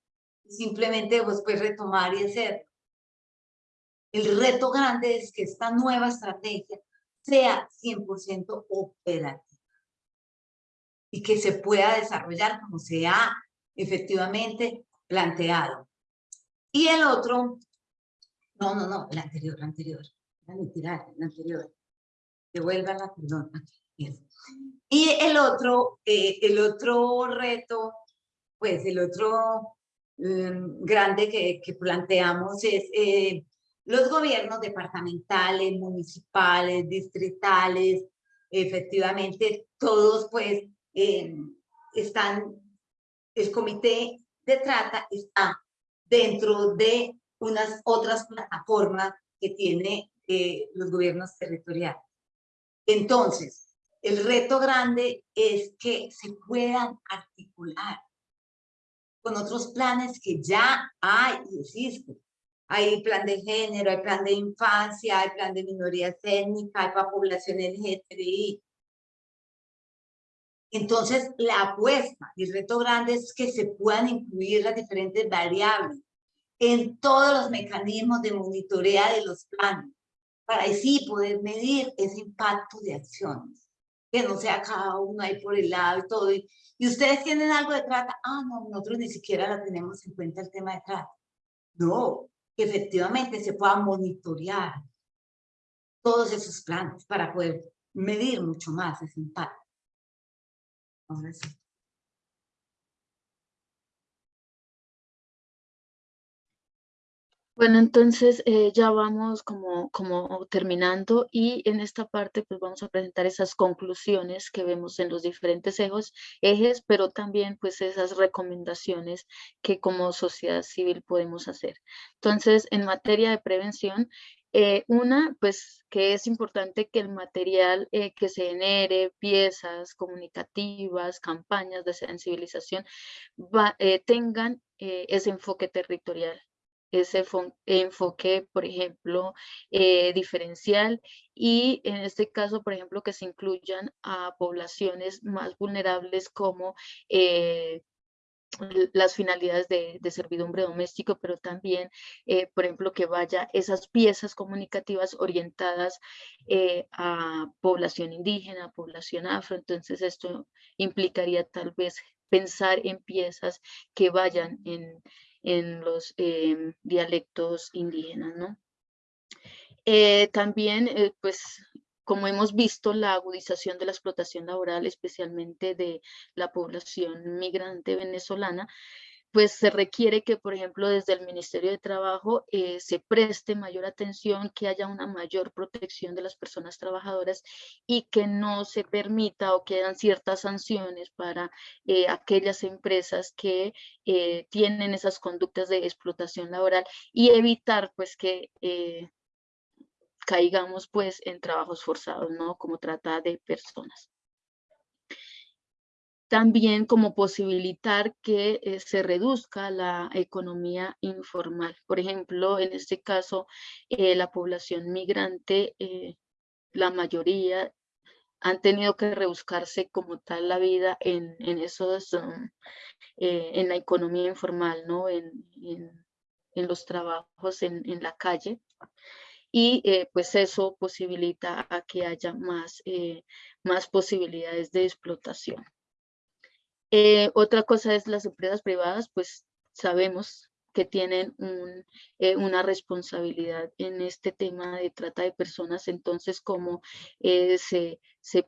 simplemente después retomar y hacer. El reto grande es que esta nueva estrategia sea 100% operativa y que se pueda desarrollar como se ha efectivamente planteado. Y el otro, no, no, no, el anterior, el anterior, la el anterior, devuélvala, perdón, Y el otro, eh, el otro reto, pues el otro mm, grande que, planteamos es eh, los gobiernos departamentales, municipales, distritales, efectivamente todos pues eh, están, el comité de trata está dentro de unas otras plataformas que tiene eh, los gobiernos territoriales. Entonces, el reto grande es que se puedan articular con otros planes que ya hay y existen. Hay plan de género, hay plan de infancia, hay plan de minorías étnicas, hay para población LGTBI, entonces, la apuesta y el reto grande es que se puedan incluir las diferentes variables en todos los mecanismos de monitorea de los planes, para así poder medir ese impacto de acciones, que no sea cada uno ahí por el lado y todo. Y, ustedes tienen algo de trata, ah, no, nosotros ni siquiera la tenemos en cuenta el tema de trata. No, que efectivamente se pueda monitorear todos esos planes para poder medir mucho más ese impacto. Bueno, entonces eh, ya vamos como, como terminando y en esta parte pues vamos a presentar esas conclusiones que vemos en los diferentes ejes, ejes, pero también pues esas recomendaciones que como sociedad civil podemos hacer. Entonces, en materia de prevención, eh, una, pues que es importante que el material eh, que se genere, piezas comunicativas, campañas de sensibilización, tengan ese enfoque territorial, ese enfoque, por ejemplo, diferencial y en este caso, por ejemplo, que se incluyan a poblaciones más vulnerables como las finalidades de, servidumbre doméstico, pero también, eh, por ejemplo, que vaya esas piezas comunicativas orientadas eh, a población indígena, población afro. Entonces, esto implicaría tal vez pensar en piezas que vayan en, en los em, dialectos indígenas, ¿no? Eh, también, pues, como hemos visto, la agudización de la explotación laboral, especialmente de la población migrante venezolana, pues se requiere que, por ejemplo, desde el Ministerio de Trabajo eh, se preste mayor atención, que haya una mayor protección de las personas trabajadoras y que no se permita o que ciertas sanciones para eh, aquellas empresas que eh, tienen esas conductas de explotación laboral y evitar pues que caigamos pues en trabajos forzados, ¿no? Como trata de personas también como posibilitar que eh, se reduzca la economía informal. Por ejemplo, en este caso, eh, la población migrante, eh, la mayoría han tenido que rebuscarse como tal la vida en, esos, um, en la economía informal, ¿no? En, en, los trabajos en, la calle. Y pues eso posibilita a que haya más, más posibilidades de explotación. Eh, otra cosa es las empresas privadas, pues sabemos que tienen eh, una responsabilidad en este tema de trata de personas, entonces cómo eh, se,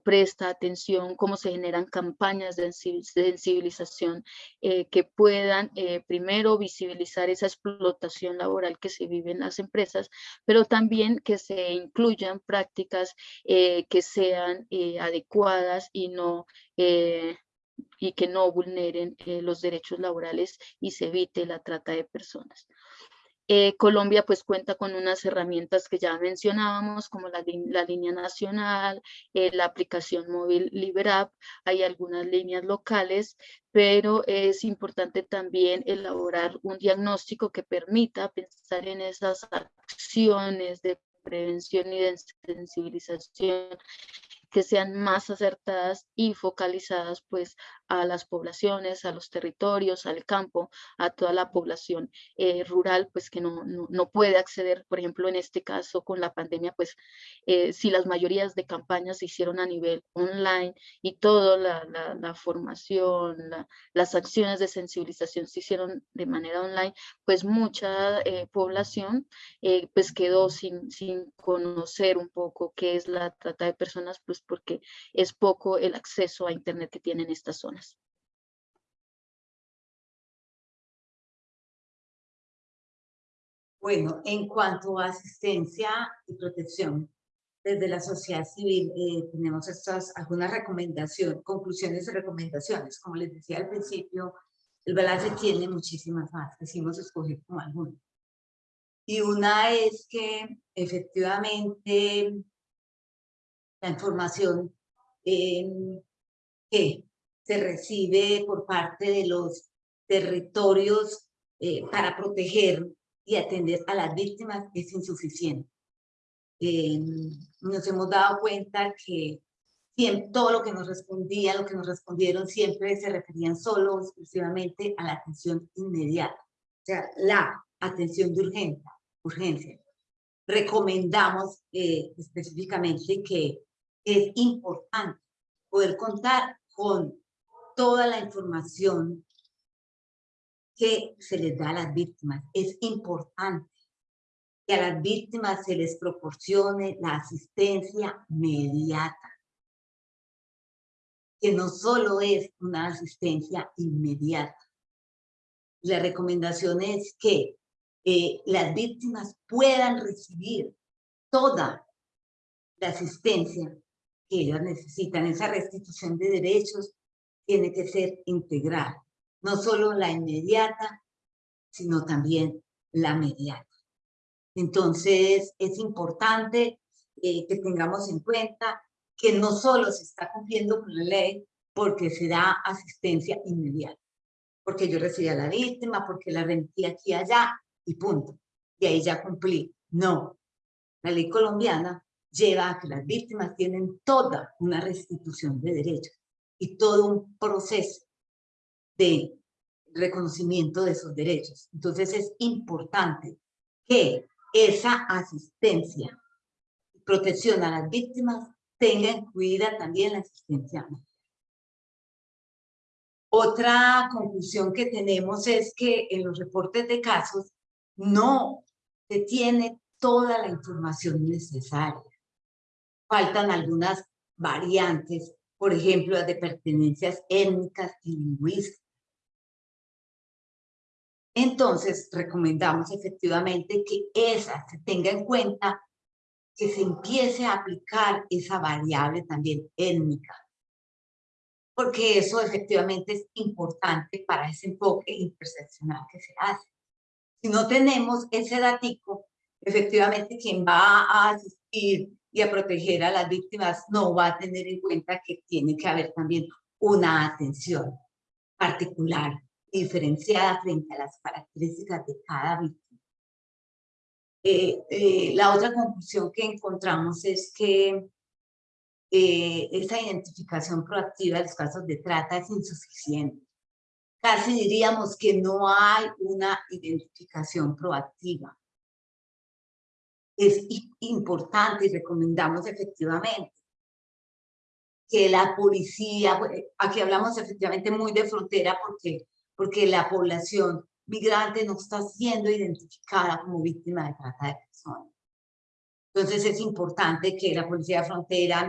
presta atención, cómo se generan campañas de sensibilización que puedan primero visibilizar esa explotación laboral que se vive en las empresas, pero también que se incluyan prácticas que sean adecuadas y no y que no vulneren eh, los derechos laborales y se evite la trata de personas. Eh, Colombia pues cuenta con unas herramientas que ya mencionábamos como la, línea nacional, eh, la aplicación móvil LibreApp, hay algunas líneas locales, pero es importante también elaborar un diagnóstico que permita pensar en esas acciones de prevención y de sensibilización que sean más acertadas y focalizadas pues a las poblaciones, a los territorios, al campo, a toda la población eh, rural pues que no, no, puede acceder, por ejemplo en este caso con la pandemia pues eh, si las mayorías de campañas se hicieron a nivel online y toda la, la, formación, las acciones de sensibilización se hicieron de manera online, pues mucha eh, población pues quedó sin, sin conocer un poco qué es la trata de personas pues porque es poco el acceso a Internet que tienen estas zonas. Bueno, en cuanto a asistencia y protección, desde la sociedad civil eh, tenemos estas algunas recomendaciones, conclusiones y recomendaciones. Como les decía al principio, el balance tiene muchísimas más, quisimos escoger como algunas. Y una es que efectivamente la información que se recibe por parte de los territorios eh, para proteger y atender a las víctimas es insuficiente. Eh, nos hemos dado cuenta que todo lo que nos respondía, lo que nos respondieron siempre se referían solo exclusivamente a la atención inmediata, o sea, la atención de urgencia. urgencia. Recomendamos eh, específicamente que es importante poder contar con toda la información que se les da a las víctimas. Es importante que a las víctimas se les proporcione la asistencia inmediata, que no solo es una asistencia inmediata. La recomendación es que eh, las víctimas puedan recibir toda la asistencia que ellos necesitan. Esa restitución de derechos tiene que ser integral, no solo la inmediata, sino también la mediata. Entonces, es importante eh, que tengamos en cuenta que no solo se está cumpliendo con la ley porque se da asistencia inmediata, porque yo recibí a la víctima, porque la remití aquí y allá, y punto. Y ahí ya cumplí. No, la ley colombiana lleva a que las víctimas tienen toda una restitución de derechos y todo un proceso de reconocimiento de esos derechos. Entonces es importante que esa asistencia y protección a las víctimas tenga incluida también la asistencia Otra conclusión que tenemos es que en los reportes de casos no se tiene toda la información necesaria faltan algunas variantes, por ejemplo, las de pertenencias étnicas y lingüísticas. Entonces, recomendamos efectivamente que esa se tenga en cuenta, que se empiece a aplicar esa variable también étnica, porque eso efectivamente es importante para ese enfoque interseccional que se hace. Si no tenemos ese datico, efectivamente quien va a asistir y a proteger a las víctimas no va a tener en cuenta que tiene que haber también una atención particular diferenciada frente a las características de cada víctima. Eh, eh, la otra conclusión que encontramos es que eh, esa identificación proactiva de los casos de trata es insuficiente. Casi diríamos que no hay una identificación proactiva. Es importante y recomendamos efectivamente que la policía, aquí hablamos efectivamente muy de frontera porque porque la población migrante no está siendo identificada como víctima de trata de personas. Entonces es importante que la Policía de Frontera,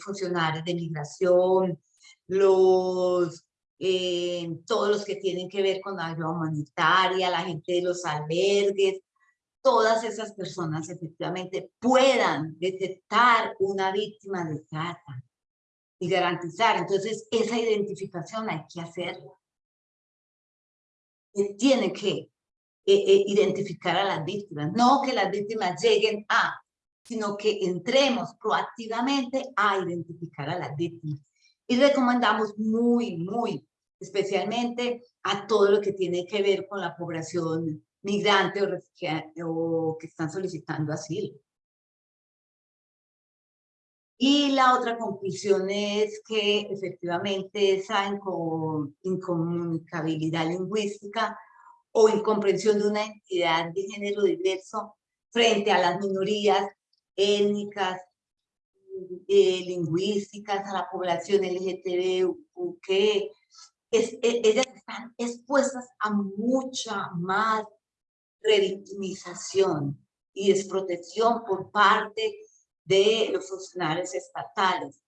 funcionarios de migración, los, eh, todos los que tienen que ver con la ayuda humanitaria, la gente de los albergues, todas esas personas efectivamente puedan detectar una víctima de trata y garantizar. Entonces esa identificación hay que hacerla tiene que eh, eh, identificar a las víctimas, no que las víctimas lleguen a, sino que entremos proactivamente a identificar a las víctimas. Y recomendamos muy, muy especialmente a todo lo que tiene que ver con la población migrante o, o que están solicitando asilo. Y la otra conclusión es que efectivamente esa incomunicabilidad lingüística o incomprensión de una entidad de género diverso frente a las minorías étnicas, eh, lingüísticas, a la población LGTB, que es, e, ellas están expuestas a mucha más revictimización y desprotección por parte de los funcionarios estatales.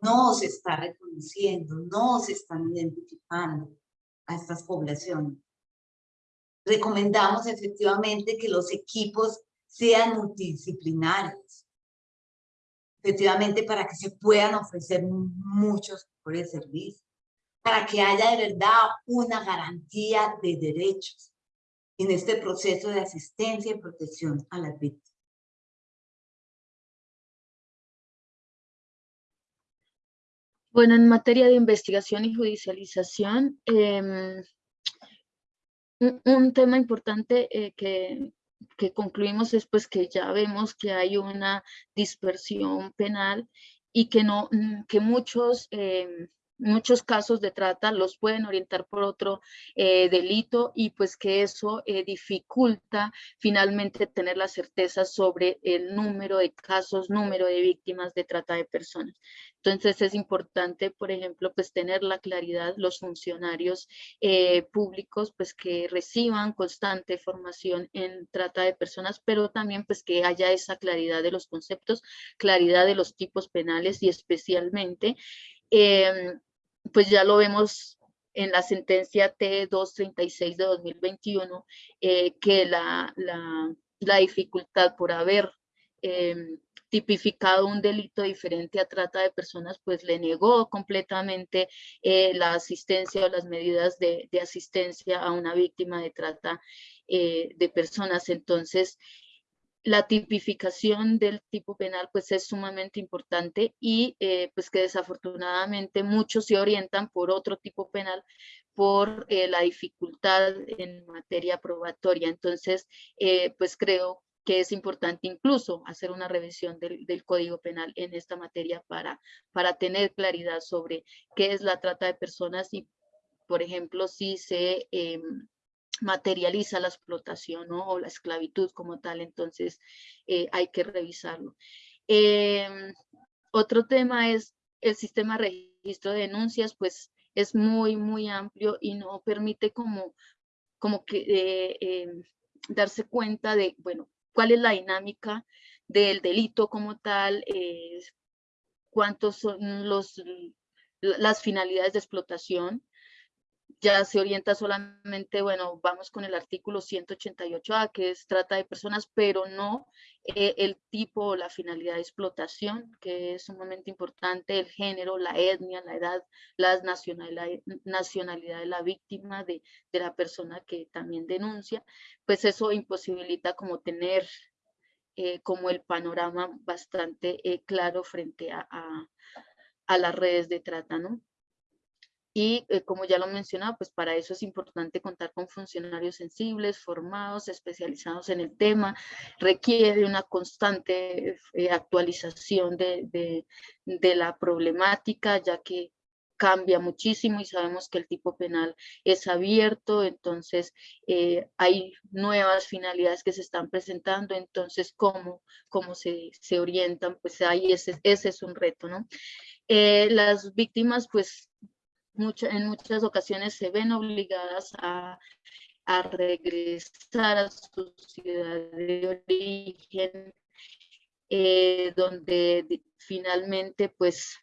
No se está reconociendo, no se están identificando a estas poblaciones. Recomendamos efectivamente que los equipos sean multidisciplinarios, efectivamente para que se puedan ofrecer muchos de servicios, para que haya de verdad una garantía de derechos en este proceso de asistencia y protección a las víctimas. Bueno, en materia de investigación y judicialización, em, un, tema importante eh, que, que, concluimos es pues que ya vemos que hay una dispersión penal y que, no, que muchos em, muchos casos de trata los pueden orientar por otro eh, delito y pues que eso eh, dificulta finalmente tener la certeza sobre el número de casos, número de víctimas de trata de personas. Entonces es importante, por ejemplo, pues tener la claridad, los funcionarios eh, públicos pues que reciban constante formación en trata de personas, pero también pues que haya esa claridad de los conceptos, claridad de los tipos penales y especialmente em, pues ya lo vemos en la sentencia T236 de 2021, eh, que la, la, dificultad por haber em, tipificado un delito diferente a trata de personas, pues le negó completamente eh, la asistencia o las medidas de, de, asistencia a una víctima de trata eh, de personas. Entonces, la tipificación del tipo penal pues es sumamente importante y eh, pues que desafortunadamente muchos se orientan por otro tipo penal por eh, la dificultad en materia probatoria. Entonces, eh, pues creo que es importante incluso hacer una revisión del, del, Código Penal en esta materia para, para tener claridad sobre qué es la trata de personas y, por ejemplo, si se em, materializa la explotación o la esclavitud como tal, entonces eh, hay que revisarlo. Em, otro tema es el sistema de registro de denuncias, pues es muy, muy amplio y no permite como, como que eh, em, darse cuenta de, bueno, cuál es la dinámica del delito como tal, eh, cuántos son los, las finalidades de explotación, ya se orienta solamente, bueno, vamos con el artículo 188A, que es trata de personas, pero no eh, el tipo o la finalidad de explotación, que es sumamente importante, el género, la etnia, la edad, la nacionalidad, nacionalidad de la víctima, de, de la persona que también denuncia, pues eso imposibilita como tener eh, como el panorama bastante eh, claro frente a, a, las redes de trata, ¿no? Y eh, como ya lo mencionaba, pues para eso es importante contar con funcionarios sensibles, formados, especializados en el tema. Requiere una constante actualización de, de, de, la problemática, ya que cambia muchísimo y sabemos que el tipo penal es abierto, entonces eh, hay nuevas finalidades que se están presentando, entonces cómo, cómo se, se orientan, pues ahí ese, ese es un reto, ¿no? Eh, las víctimas, pues en muchas ocasiones se ven obligadas a, regresar a su ciudad de origen, eh, donde finalmente pues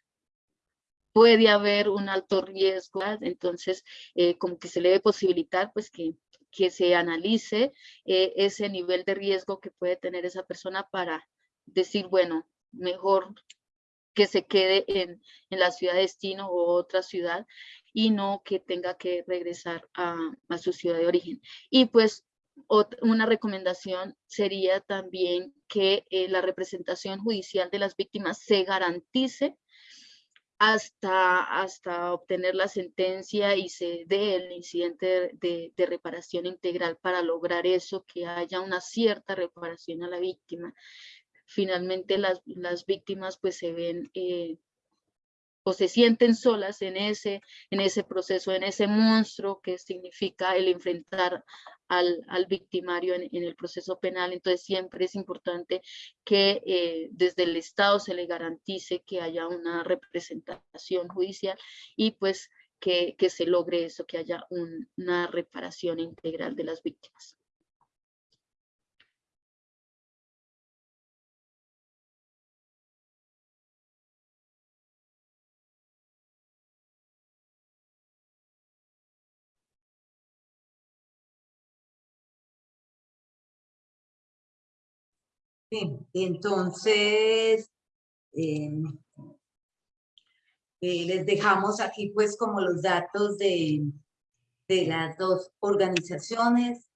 puede haber un alto riesgo, entonces eh, como que se le debe posibilitar pues que, que se analice eh, ese nivel de riesgo que puede tener esa persona para decir, bueno, mejor que se quede en, en la ciudad de destino o otra ciudad y no que tenga que regresar a, a su ciudad de origen. Y pues una recomendación sería también que eh, la representación judicial de las víctimas se garantice hasta, hasta obtener la sentencia y se dé el incidente de, de, reparación integral para lograr eso, que haya una cierta reparación a la víctima. Finalmente las, las víctimas pues se ven eh, o se sienten solas en ese, en ese proceso, en ese monstruo que significa el enfrentar al, al victimario en, en, el proceso penal. Entonces siempre es importante que eh, desde el Estado se le garantice que haya una representación judicial y pues que, que se logre eso, que haya un, una reparación integral de las víctimas. Sí, entonces, em, eh, les dejamos aquí pues como los datos de, de las dos organizaciones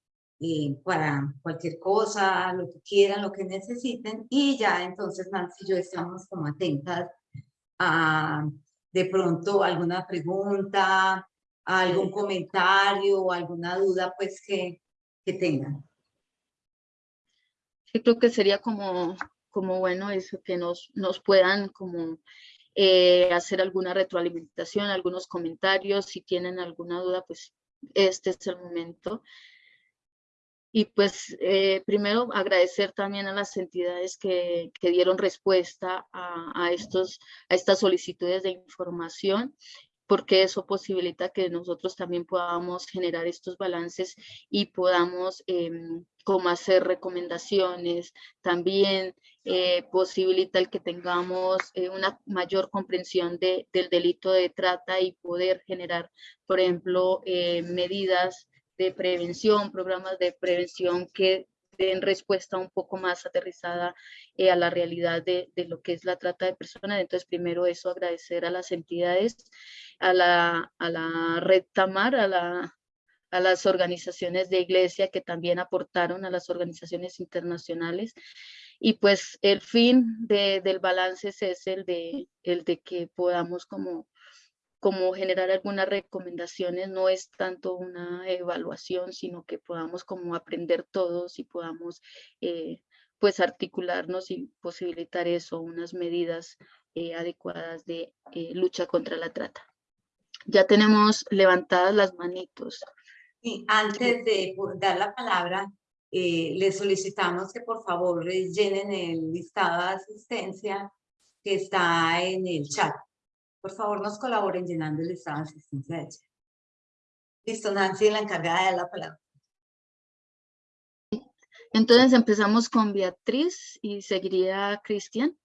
eh, para cualquier cosa, lo que quieran, lo que necesiten y ya entonces Nancy y yo estamos como atentas a de pronto alguna pregunta, algún comentario o alguna duda pues que, que tengan. Yo creo que sería como, como bueno eso, que nos, nos puedan como eh, hacer alguna retroalimentación, algunos comentarios, si tienen alguna duda, pues este es el momento. Y pues eh, primero agradecer también a las entidades que, que dieron respuesta a, a, estos, a estas solicitudes de información porque eso posibilita que nosotros también podamos generar estos balances y podamos eh, como hacer recomendaciones, también eh, posibilita el que tengamos eh, una mayor comprensión de, del delito de trata y poder generar, por ejemplo, eh, medidas de prevención, programas de prevención que den respuesta un poco más aterrizada eh, a la realidad de, de, lo que es la trata de personas. Entonces, primero eso, agradecer a las entidades, a la, a la red Tamar, a, la, a las organizaciones de iglesia que también aportaron a las organizaciones internacionales. Y pues el fin de, del balance es el de, el de que podamos como como generar algunas recomendaciones, no es tanto una evaluación, sino que podamos como aprender todos y podamos eh, pues articularnos y posibilitar eso, unas medidas eh, adecuadas de eh, lucha contra la trata. Ya tenemos levantadas las manitos. Y antes de dar la palabra, les solicitamos que por favor llenen el listado de asistencia que está en el chat. Por favor, nos colaboren llenando el estado de asistencia de ella. Listo, Nancy, la encargada de la palabra. Entonces empezamos con Beatriz y seguiría Cristian.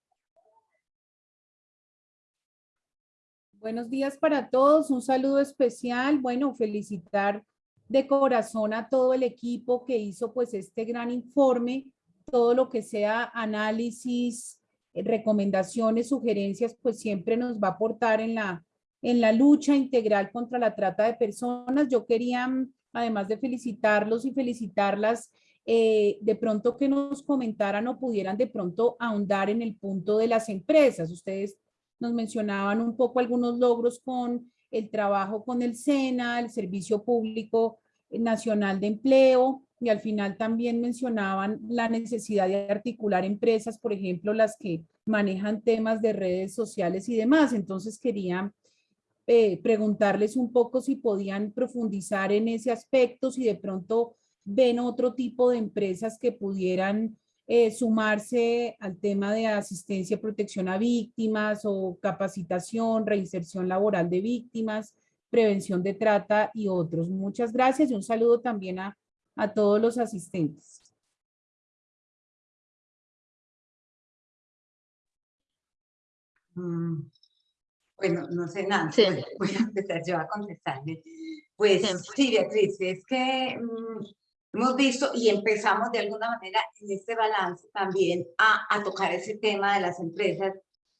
Buenos días para todos, un saludo especial. Bueno, felicitar de corazón a todo el equipo que hizo pues este gran informe, todo lo que sea análisis, recomendaciones, sugerencias, pues siempre nos va a aportar en la, en la lucha integral contra la trata de personas. Yo quería, mm, además de felicitarlos y felicitarlas, eh, de pronto que nos comentaran o pudieran de pronto ahondar en el punto de las empresas. Ustedes nos mencionaban un poco algunos logros con el trabajo con el SENA, el Servicio Público Nacional de Empleo, y al final también mencionaban la necesidad de articular empresas, por ejemplo, las que manejan temas de redes sociales y demás. Entonces quería eh, preguntarles un poco si podían profundizar en ese aspecto, si de pronto ven otro tipo de empresas que pudieran eh, sumarse al tema de asistencia y protección a víctimas o capacitación, reinserción laboral de víctimas, prevención de trata y otros. Muchas gracias y un saludo también a, a todos los asistentes. Mm, bueno, no sé nada, voy, a empezar yo a contestarle. Pues sí, Beatriz, es que mm, hemos visto y empezamos de alguna manera en este balance también a, a tocar ese tema de las empresas,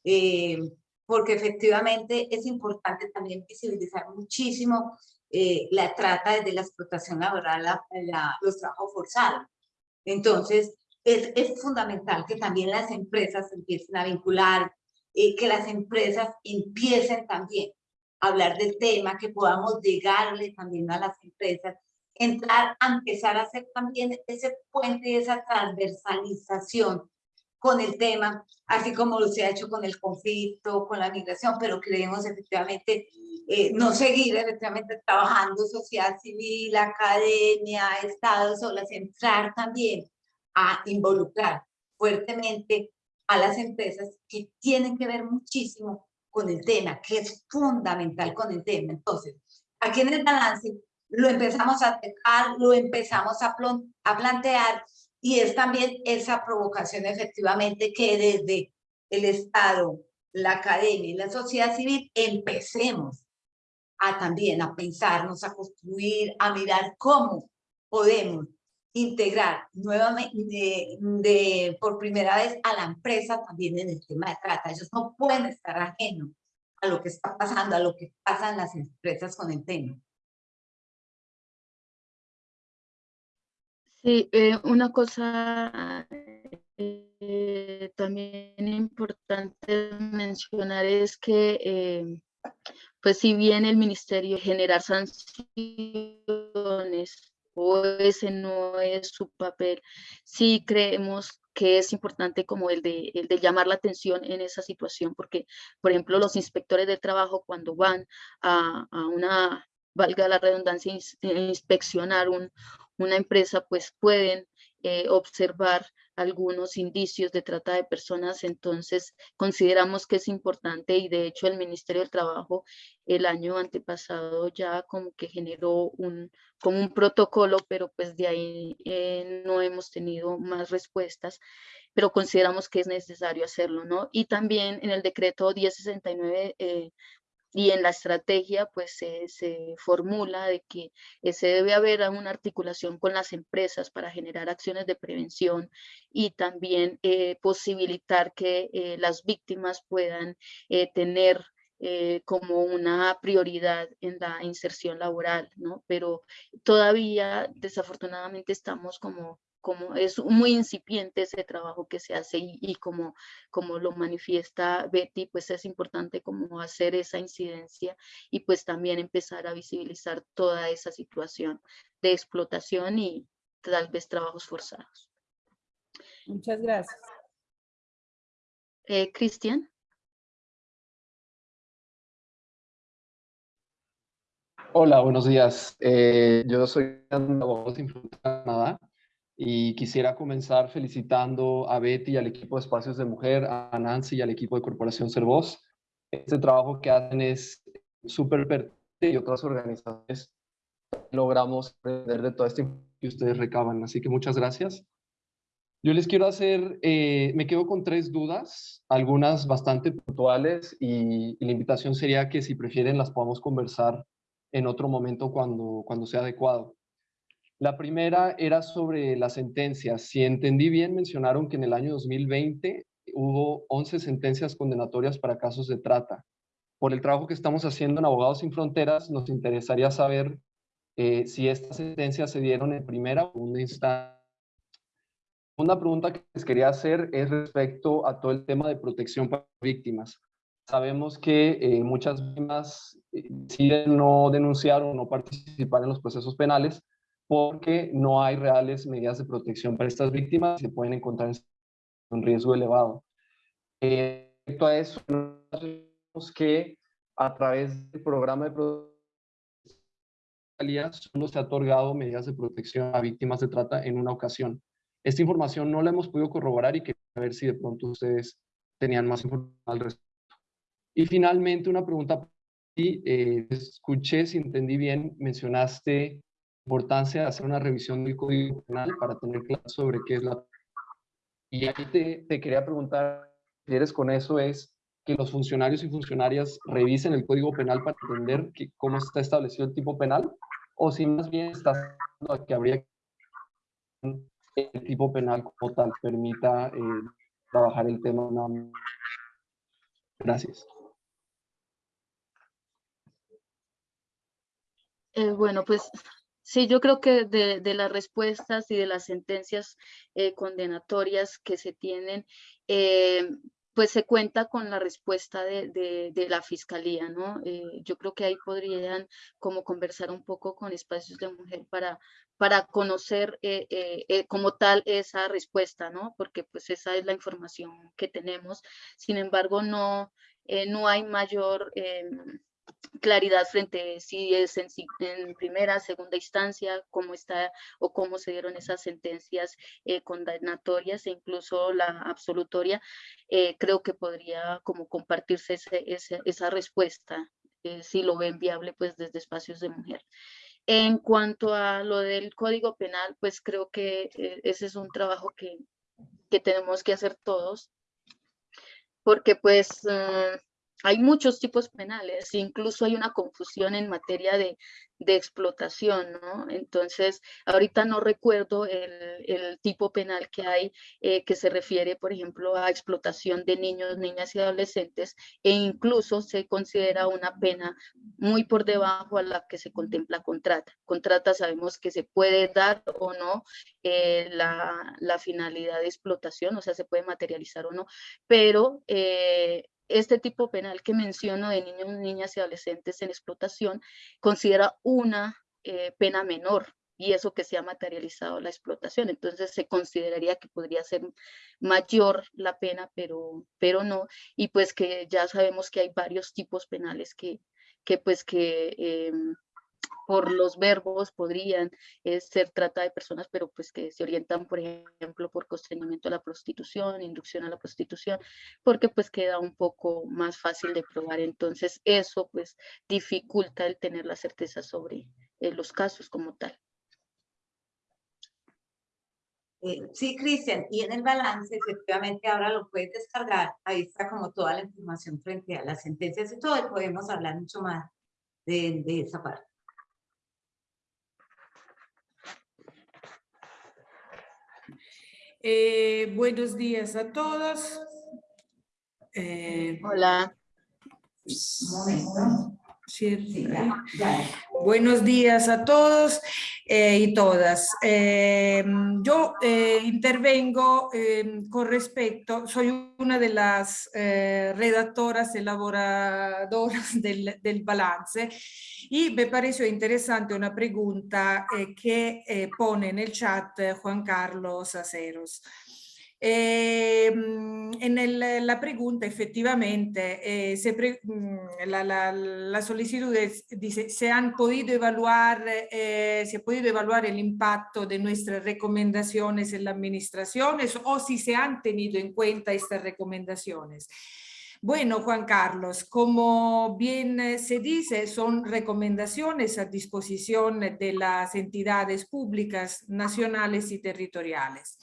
eh, porque efectivamente es importante también visibilizar muchísimo eh, la trata desde la explotación laboral a los trabajos forzados. Entonces, es, es, fundamental que también las empresas empiecen a vincular, eh, que las empresas empiecen también a hablar del tema, que podamos llegarle también a las empresas entrar a empezar a hacer también ese puente, esa transversalización con el tema, así como lo se ha hecho con el conflicto, con la migración, pero creemos efectivamente eh, no seguir efectivamente trabajando sociedad civil, academia, Estado, solas, entrar también a involucrar fuertemente a las empresas que tienen que ver muchísimo con el tema, que es fundamental con el tema. Entonces, aquí en el balance lo empezamos a tocar, lo empezamos a, a plantear y es también esa provocación efectivamente que desde el Estado, la academia y la sociedad civil empecemos a también a pensarnos, a construir, a mirar cómo podemos integrar nuevamente de, por primera vez a la empresa también en el tema de trata. Ellos no pueden estar ajenos a lo que está pasando, a lo que pasan las empresas con el tema. Sí, eh, una cosa eh, también importante mencionar es que, eh, pues si bien el ministerio generar sanciones o ese no es su papel, sí creemos que es importante como el de, el de llamar la atención en esa situación, porque, por ejemplo, los inspectores de trabajo cuando van a una, valga la redundancia, inspeccionar un, una empresa, pues pueden eh, observar algunos indicios de trata de personas, entonces consideramos que es importante y de hecho el Ministerio del Trabajo el año antepasado ya como que generó un, como un protocolo, pero pues de ahí eh, no hemos tenido más respuestas, pero consideramos que es necesario hacerlo, ¿no? Y también en el decreto 1069 eh, y en la estrategia pues se, formula de que eh, se debe haber una articulación con las empresas para generar acciones de prevención y también eh, posibilitar que eh, las víctimas puedan tener como una prioridad en la inserción laboral, ¿no? Pero todavía desafortunadamente estamos como como es muy incipiente ese trabajo que se hace y, como, como lo manifiesta Betty, pues es importante como hacer esa incidencia y pues también empezar a visibilizar toda esa situación de explotación y tal vez trabajos forzados. Muchas gracias. Eh, Cristian. Hola, buenos días. Eh, yo soy abogado Canadá y quisiera comenzar felicitando a Betty y al equipo de Espacios de Mujer, a Nancy y al equipo de Corporación Servoz. Este trabajo que hacen es súper pertinente y otras organizaciones logramos aprender de todo esto que ustedes recaban. Así que muchas gracias. Yo les quiero hacer, eh, me quedo con tres dudas, algunas bastante puntuales y, la invitación sería que si prefieren las podamos conversar en otro momento cuando, cuando sea adecuado. La primera era sobre las sentencias. Si entendí bien, mencionaron que en el año 2020 hubo 11 sentencias condenatorias para casos de trata. Por el trabajo que estamos haciendo en Abogados Sin Fronteras, nos interesaría saber eh, si estas sentencias se dieron en primera o segunda instancia segunda pregunta que les quería hacer es respecto a todo el tema de protección para víctimas. Sabemos que eh, muchas víctimas eh, deciden no denunciar o no participar en los procesos penales porque no hay reales medidas de protección para estas víctimas y se pueden encontrar en un riesgo elevado. Eh, respecto a eso, sabemos que a través del programa de protección solo se ha otorgado medidas de protección a víctimas de trata en una ocasión. Esta información no la hemos podido corroborar y quería ver si de pronto ustedes tenían más información al respecto. Y finalmente una pregunta, eh, escuché, si entendí bien, mencionaste importancia de hacer una revisión del Código Penal para tener claro sobre qué es la... Y ahí te, te quería preguntar, si eres con eso, es que los funcionarios y funcionarias revisen el Código Penal para entender que, cómo está establecido el tipo penal, o si más bien estás que habría el tipo penal como tal permita eh, trabajar el tema. Gracias. Eh, bueno, pues sí, yo creo que de, las respuestas y de las sentencias eh, condenatorias que se tienen, pues se cuenta con la respuesta de, la fiscalía, ¿no? yo creo que ahí podrían como conversar un poco con espacios de mujer para, para conocer eh, eh, eh, como tal esa respuesta, ¿no? Porque pues esa es la información que tenemos. Sin embargo, no, no hay mayor em, claridad frente si es en, en, primera, segunda instancia, cómo está o cómo se dieron esas sentencias condenatorias e incluso la absolutoria, creo que podría como compartirse esa respuesta, si lo ven viable pues desde espacios de mujer. En cuanto a lo del Código Penal, pues creo que eh, ese es un trabajo que, tenemos que hacer todos, porque pues eh, hay muchos tipos penales, incluso hay una confusión en materia de, explotación, ¿no? Entonces, ahorita no recuerdo el, tipo penal que hay eh, que se refiere, por ejemplo, a explotación de niños, niñas y adolescentes, e incluso se considera una pena muy por debajo a la que se contempla contrata. Contrata sabemos que se puede dar o no eh, la, finalidad de explotación, o sea, se puede materializar o no, pero eh, este tipo penal que menciono de niños, niñas y adolescentes en explotación considera una eh, pena menor y eso que se ha materializado la explotación. Entonces se consideraría que podría ser mayor la pena, pero, pero no. Y pues que ya sabemos que hay varios tipos penales que, que pues que em, por los verbos podrían eh, ser trata de personas, pero pues que se orientan, por ejemplo, por constreñimiento a la prostitución, inducción a la prostitución, porque pues queda un poco más fácil de probar. Entonces eso pues dificulta el tener la certeza sobre eh, los casos como tal. Eh, sí, Cristian, y en el balance, efectivamente, ahora lo puedes descargar, ahí está como toda la información frente a las sentencias y todo, y podemos hablar mucho más de esa parte. Eh, buenos días a todos. Eh, Hola. Buenos días a todos eh, y todas. yo intervengo con respecto, soy una de las redactoras, elaboradoras (laughs) del, del, balance y me pareció interesante una pregunta que pone en el chat Juan Carlos Aceros. Eh, en la pregunta, efectivamente, eh, se mm, la, solicitud dice, ¿se han podido evaluar, eh, ha podido evaluar el impacto de nuestras recomendaciones en la administración o si se han tenido en cuenta estas recomendaciones? Bueno, Juan Carlos, como bien se dice, son recomendaciones a disposición de las entidades públicas nacionales y territoriales.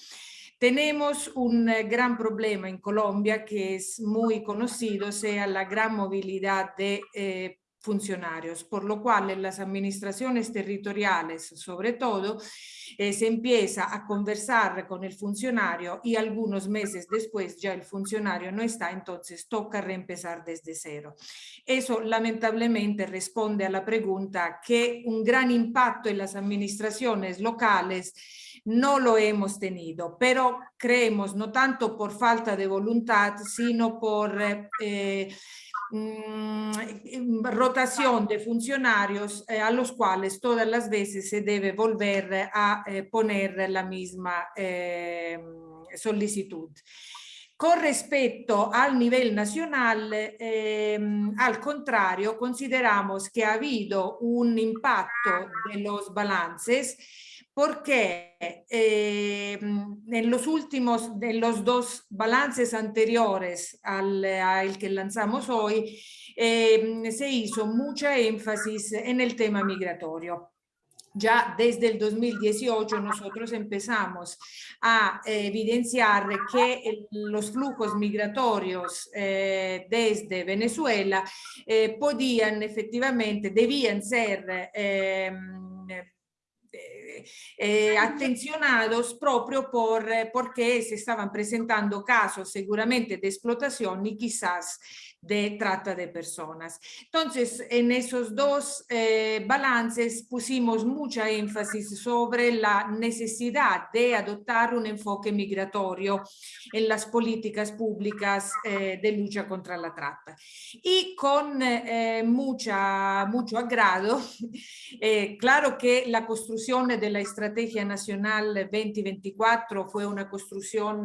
Tenemos un eh, gran problema en Colombia que es muy conocido, sea la gran movilidad de eh, funcionarios, por lo cual en las administraciones territoriales, sobre todo, eh, se empieza a conversar con el funcionario y algunos meses después ya el funcionario no está, entonces toca reempezar desde cero. Eso lamentablemente responde a la pregunta que un gran impacto en las administraciones locales no lo hemos tenido, pero creemos no tanto por falta de voluntad, sino por eh, Mm, rotación de funcionarios eh, a los cuales todas las veces se debe volver a eh, poner la misma eh, solicitud. Con respecto al nivel nacional, al contrario, consideramos que ha habido un impacto de los balances porque eh, en los últimos, de los dos balances anteriores al, que lanzamos hoy, eh, se hizo mucha énfasis en el tema migratorio. Ya desde el 2018 nosotros empezamos a evidenciar que los flujos migratorios eh, desde Venezuela podían efectivamente, debían ser eh, atencionados propio por, eh, porque se estaban presentando casos seguramente de explotación y quizás de trata de personas. Entonces, en esos dos eh, balances pusimos mucha énfasis sobre la necesidad de adoptar un enfoque migratorio en las políticas públicas eh, de lucha contra la trata. Y con eh, mucha, mucho agrado, (laughs) claro que la construcción de la Estrategia Nacional 2024 fue una construcción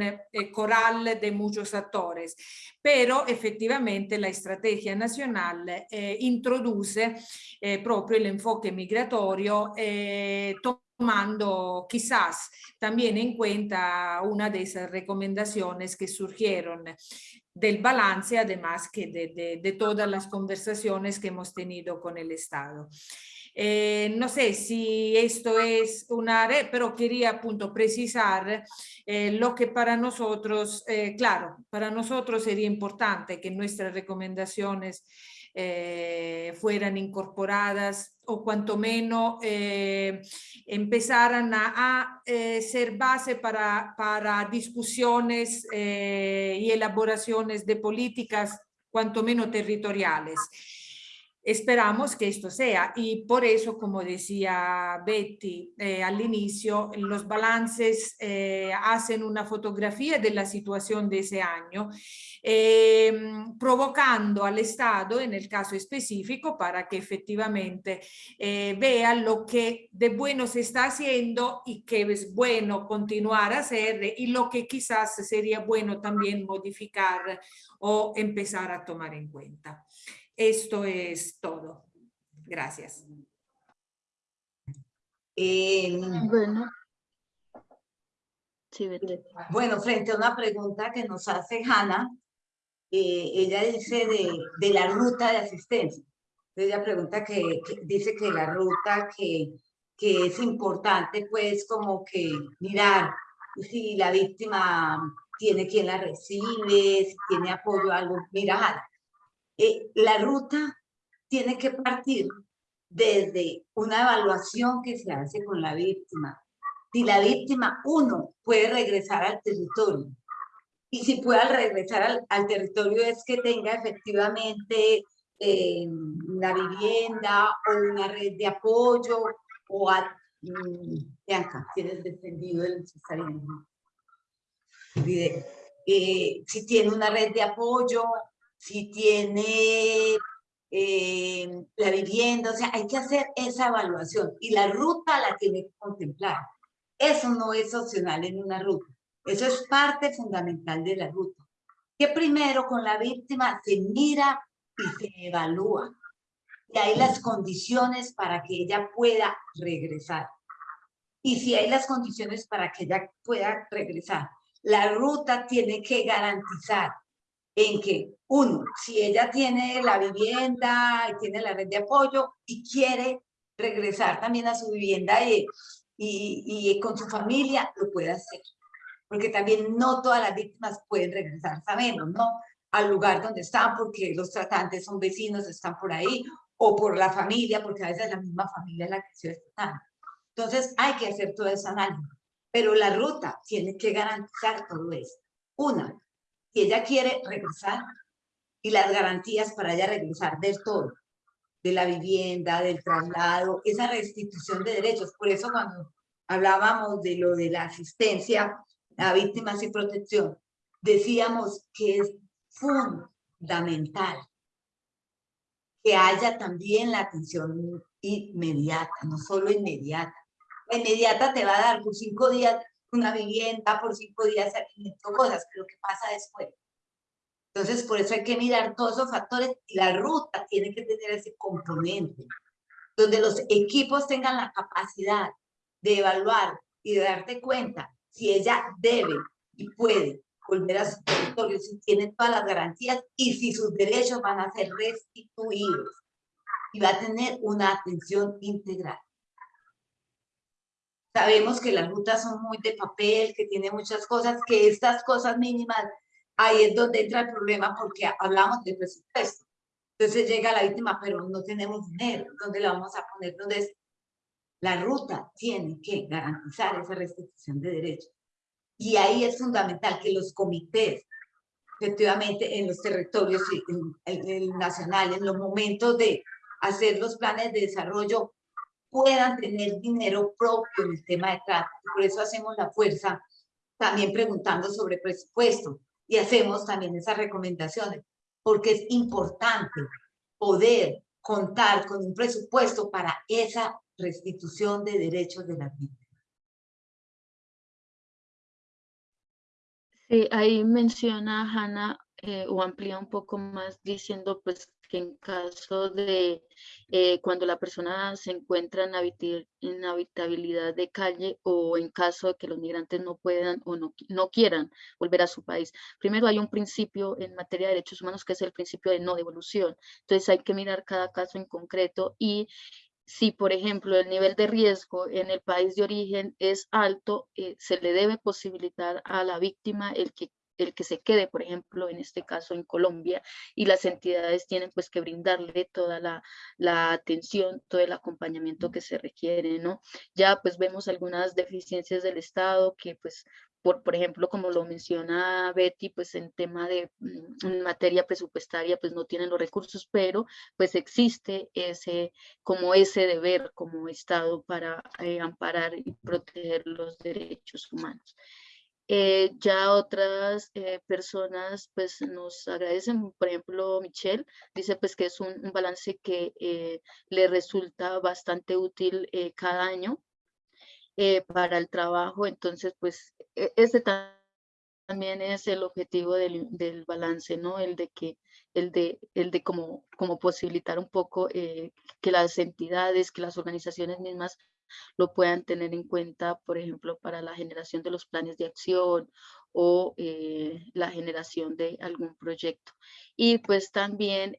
coral de muchos actores, pero efectivamente la estrategia nacional eh, introduce eh, proprio el enfoque migratorio eh, tomando quizás también en cuenta una de esas recomendaciones que surgieron del balance, además que de, de, de todas las conversaciones que hemos tenido con el Estado. Eh, no sé si esto es una red, pero quería punto precisar eh, lo que para nosotros, eh, claro, para nosotros sería importante que nuestras recomendaciones fueran incorporadas o cuanto menos empezaran a, ser base para, para discusiones y elaboraciones de políticas cuanto menos territoriales. Esperamos que esto sea y por eso, como decía Betty eh, al inicio, los balances eh, hacen una fotografía de la situación de ese año, eh, provocando al Estado, en el caso específico, para que efectivamente vea lo que de bueno se está haciendo y que es bueno continuar a hacer y lo que quizás sería bueno también modificar o empezar a tomar en cuenta. Esto es todo. Gracias. Eh, bueno. bueno, frente a una pregunta que nos hace Hanna, eh, ella dice de, la ruta de asistencia. Ella pregunta que, dice que la ruta que, que es importante, pues como que mirar si la víctima tiene quien la recibe, si tiene apoyo a algo. Mira, Hanna, eh, la ruta tiene que partir desde una evaluación que se hace con la víctima. Si la víctima, uno, puede regresar al territorio. Y si puede regresar al, territorio es que tenga efectivamente eh, una vivienda o una red de apoyo o a, mm, Bianca, tienes defendido el cesarianismo. Eh, si tiene una red de apoyo, si tiene eh, la vivienda, o sea, hay que hacer esa evaluación y la ruta la tiene que contemplar. Eso no es opcional en una ruta, eso es parte fundamental de la ruta. Que primero con la víctima se mira y se evalúa. Y hay las condiciones para que ella pueda regresar. Y si hay las condiciones para que ella pueda regresar, la ruta tiene que garantizar en que, uno, si ella tiene la vivienda, y tiene la red de apoyo y quiere regresar también a su vivienda y, y, con su familia, lo puede hacer. porque también no todas las víctimas pueden regresar, sabemos, ¿no? Al lugar donde están, porque los tratantes son vecinos, están por ahí, o por la familia, porque a veces la misma familia es la que se está Entonces hay que hacer todo ese análisis, pero la ruta tiene que garantizar todo eso. Una, si ella quiere regresar, y las garantías para ella regresar del todo, de la vivienda, del traslado, esa restitución de derechos. Por eso cuando hablábamos de lo de la asistencia a víctimas y protección, decíamos que es fundamental que haya también la atención inmediata, no solo inmediata. La inmediata te va a dar por cinco días una vivienda, por cinco días cosas, pero ¿qué pasa después? Entonces, por eso hay que mirar todos esos factores y la ruta tiene que tener ese componente, donde los equipos tengan la capacidad de evaluar y de darte cuenta si ella debe y puede volver a su territorio, si tiene todas las garantías y si sus derechos van a ser restituidos y va a tener una atención integral. Sabemos que las rutas son muy de papel, que tiene muchas cosas, que estas cosas mínimas, ahí es donde entra el problema porque hablamos de presupuesto. Entonces llega la víctima, pero no tenemos dinero, ¿dónde la vamos a poner? Entonces, la ruta tiene que garantizar esa restitución de derechos. Y ahí es fundamental que los comités, efectivamente, en los territorios en, el nacional, en los momentos de hacer los planes de desarrollo, puedan tener dinero propio en el tema de trata. Por eso hacemos la fuerza también preguntando sobre presupuesto y hacemos también esas recomendaciones, porque es importante poder contar con un presupuesto para esa restitución de derechos de las víctimas. Sí, ahí menciona Hanna eh, o amplía un poco más diciendo pues que en caso de eh, cuando la persona se encuentra en, en, habitabilidad de calle o en caso de que los migrantes no puedan o no, no quieran volver a su país. Primero hay un principio en materia de derechos humanos que es el principio de no devolución. Entonces hay que mirar cada caso en concreto y si, por ejemplo, el nivel de riesgo en el país de origen es alto, eh, se le debe posibilitar a la víctima el que el que se quede, por ejemplo, en este caso en Colombia, y las entidades tienen pues que brindarle toda la, atención, todo el acompañamiento que se requiere, ¿no? Ya pues vemos algunas deficiencias del Estado que pues por, por ejemplo, como lo menciona Betty, pues en tema de mm, en materia presupuestaria, pues no tienen los recursos, pero pues existe ese, como ese deber como Estado para eh, amparar y proteger los derechos humanos. Eh, ya otras eh, personas pues nos agradecen, por ejemplo Michelle dice pues que es un, balance que le resulta bastante útil cada año eh, para el trabajo. Entonces, pues e, ese también es el objetivo del, del, balance, ¿no? El de que, el de, el de como, como posibilitar un poco eh, que las entidades, que las organizaciones mismas lo puedan tener en cuenta, por ejemplo, para la generación de los planes de acción o eh, la generación de algún proyecto. Y pues también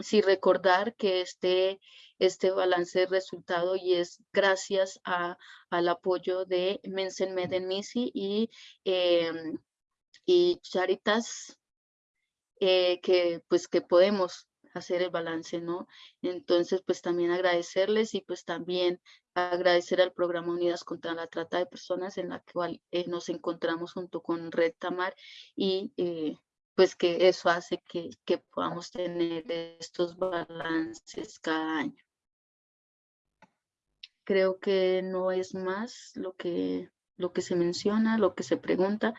sí recordar que este, este balance de resultado y es gracias a, al apoyo de Mensen y, em, y Charitas, eh, que pues que podemos hacer el balance, ¿no? Entonces, pues también agradecerles y pues también agradecer al programa Unidas contra la Trata de Personas en la cual eh, nos encontramos junto con Red Tamar y eh, pues que eso hace que, que podamos tener estos balances cada año. Creo que no es más lo que, lo que se menciona, lo que se pregunta.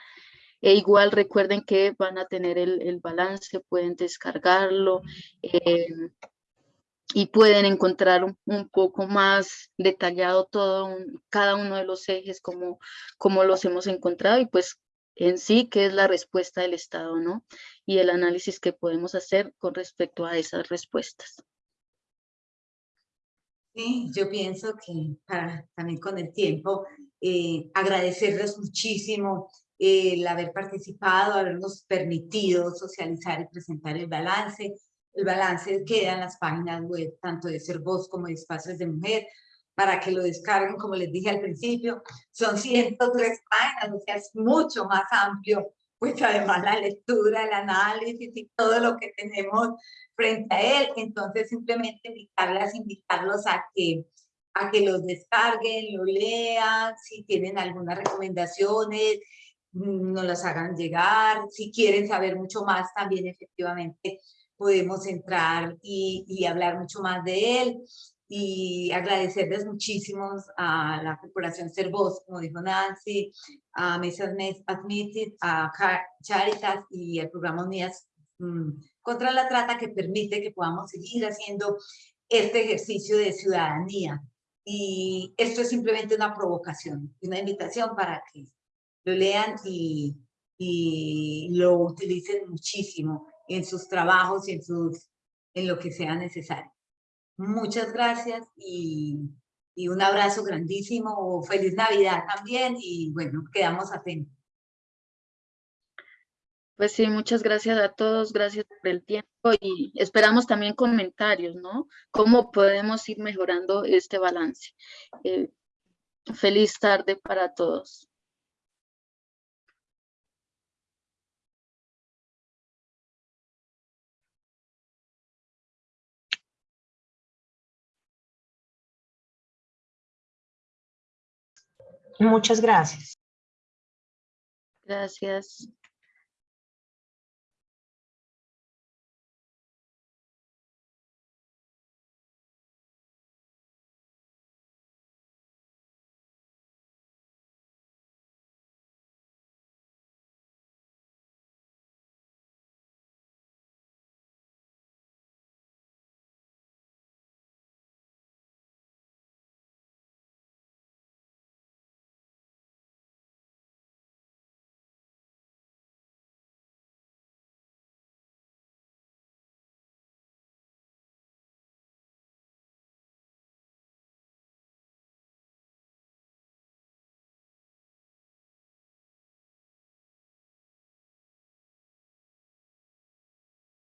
E igual recuerden que van a tener el, el balance, pueden descargarlo eh, y pueden encontrar un, un, poco más detallado todo, cada uno de los ejes como, como los hemos encontrado y pues en sí, qué es la respuesta del Estado, ¿no? Y el análisis que podemos hacer con respecto a esas respuestas. Sí, yo pienso que para, también con el tiempo, eh, agradecerles muchísimo el haber participado, habernos permitido socializar y presentar el balance. El balance queda en las páginas web tanto de Ser Voz como de Espacios de Mujer. para que lo descarguen, como les dije al principio. Son 103 páginas, o sea, es mucho más amplio, pues además la lectura, el análisis y todo lo que tenemos frente a él. Entonces, simplemente invitarlas, invitarlos a que a que los descarguen, lo lean, si tienen algunas recomendaciones, nos las hagan llegar, si quieren saber mucho más también efectivamente podemos entrar y, y hablar mucho más de él y agradecerles muchísimo a la Corporación Servos, como dijo Nancy, a Mesa Admitted, a Charitas y al programa Unidas mm, contra la Trata que permite que podamos seguir haciendo este ejercicio de ciudadanía. Y esto es simplemente una provocación, una invitación para que lo lean y, y lo utilicen muchísimo en sus trabajos y en, sus, en lo que sea necesario. Muchas gracias y, y un abrazo grandísimo. Feliz Navidad también y bueno, quedamos atentos. Pues sí, muchas gracias a todos, gracias por el tiempo y esperamos también comentarios, ¿no? ¿Cómo podemos ir mejorando este balance? Eh, feliz tarde para todos. Muchas gracias. Gracias.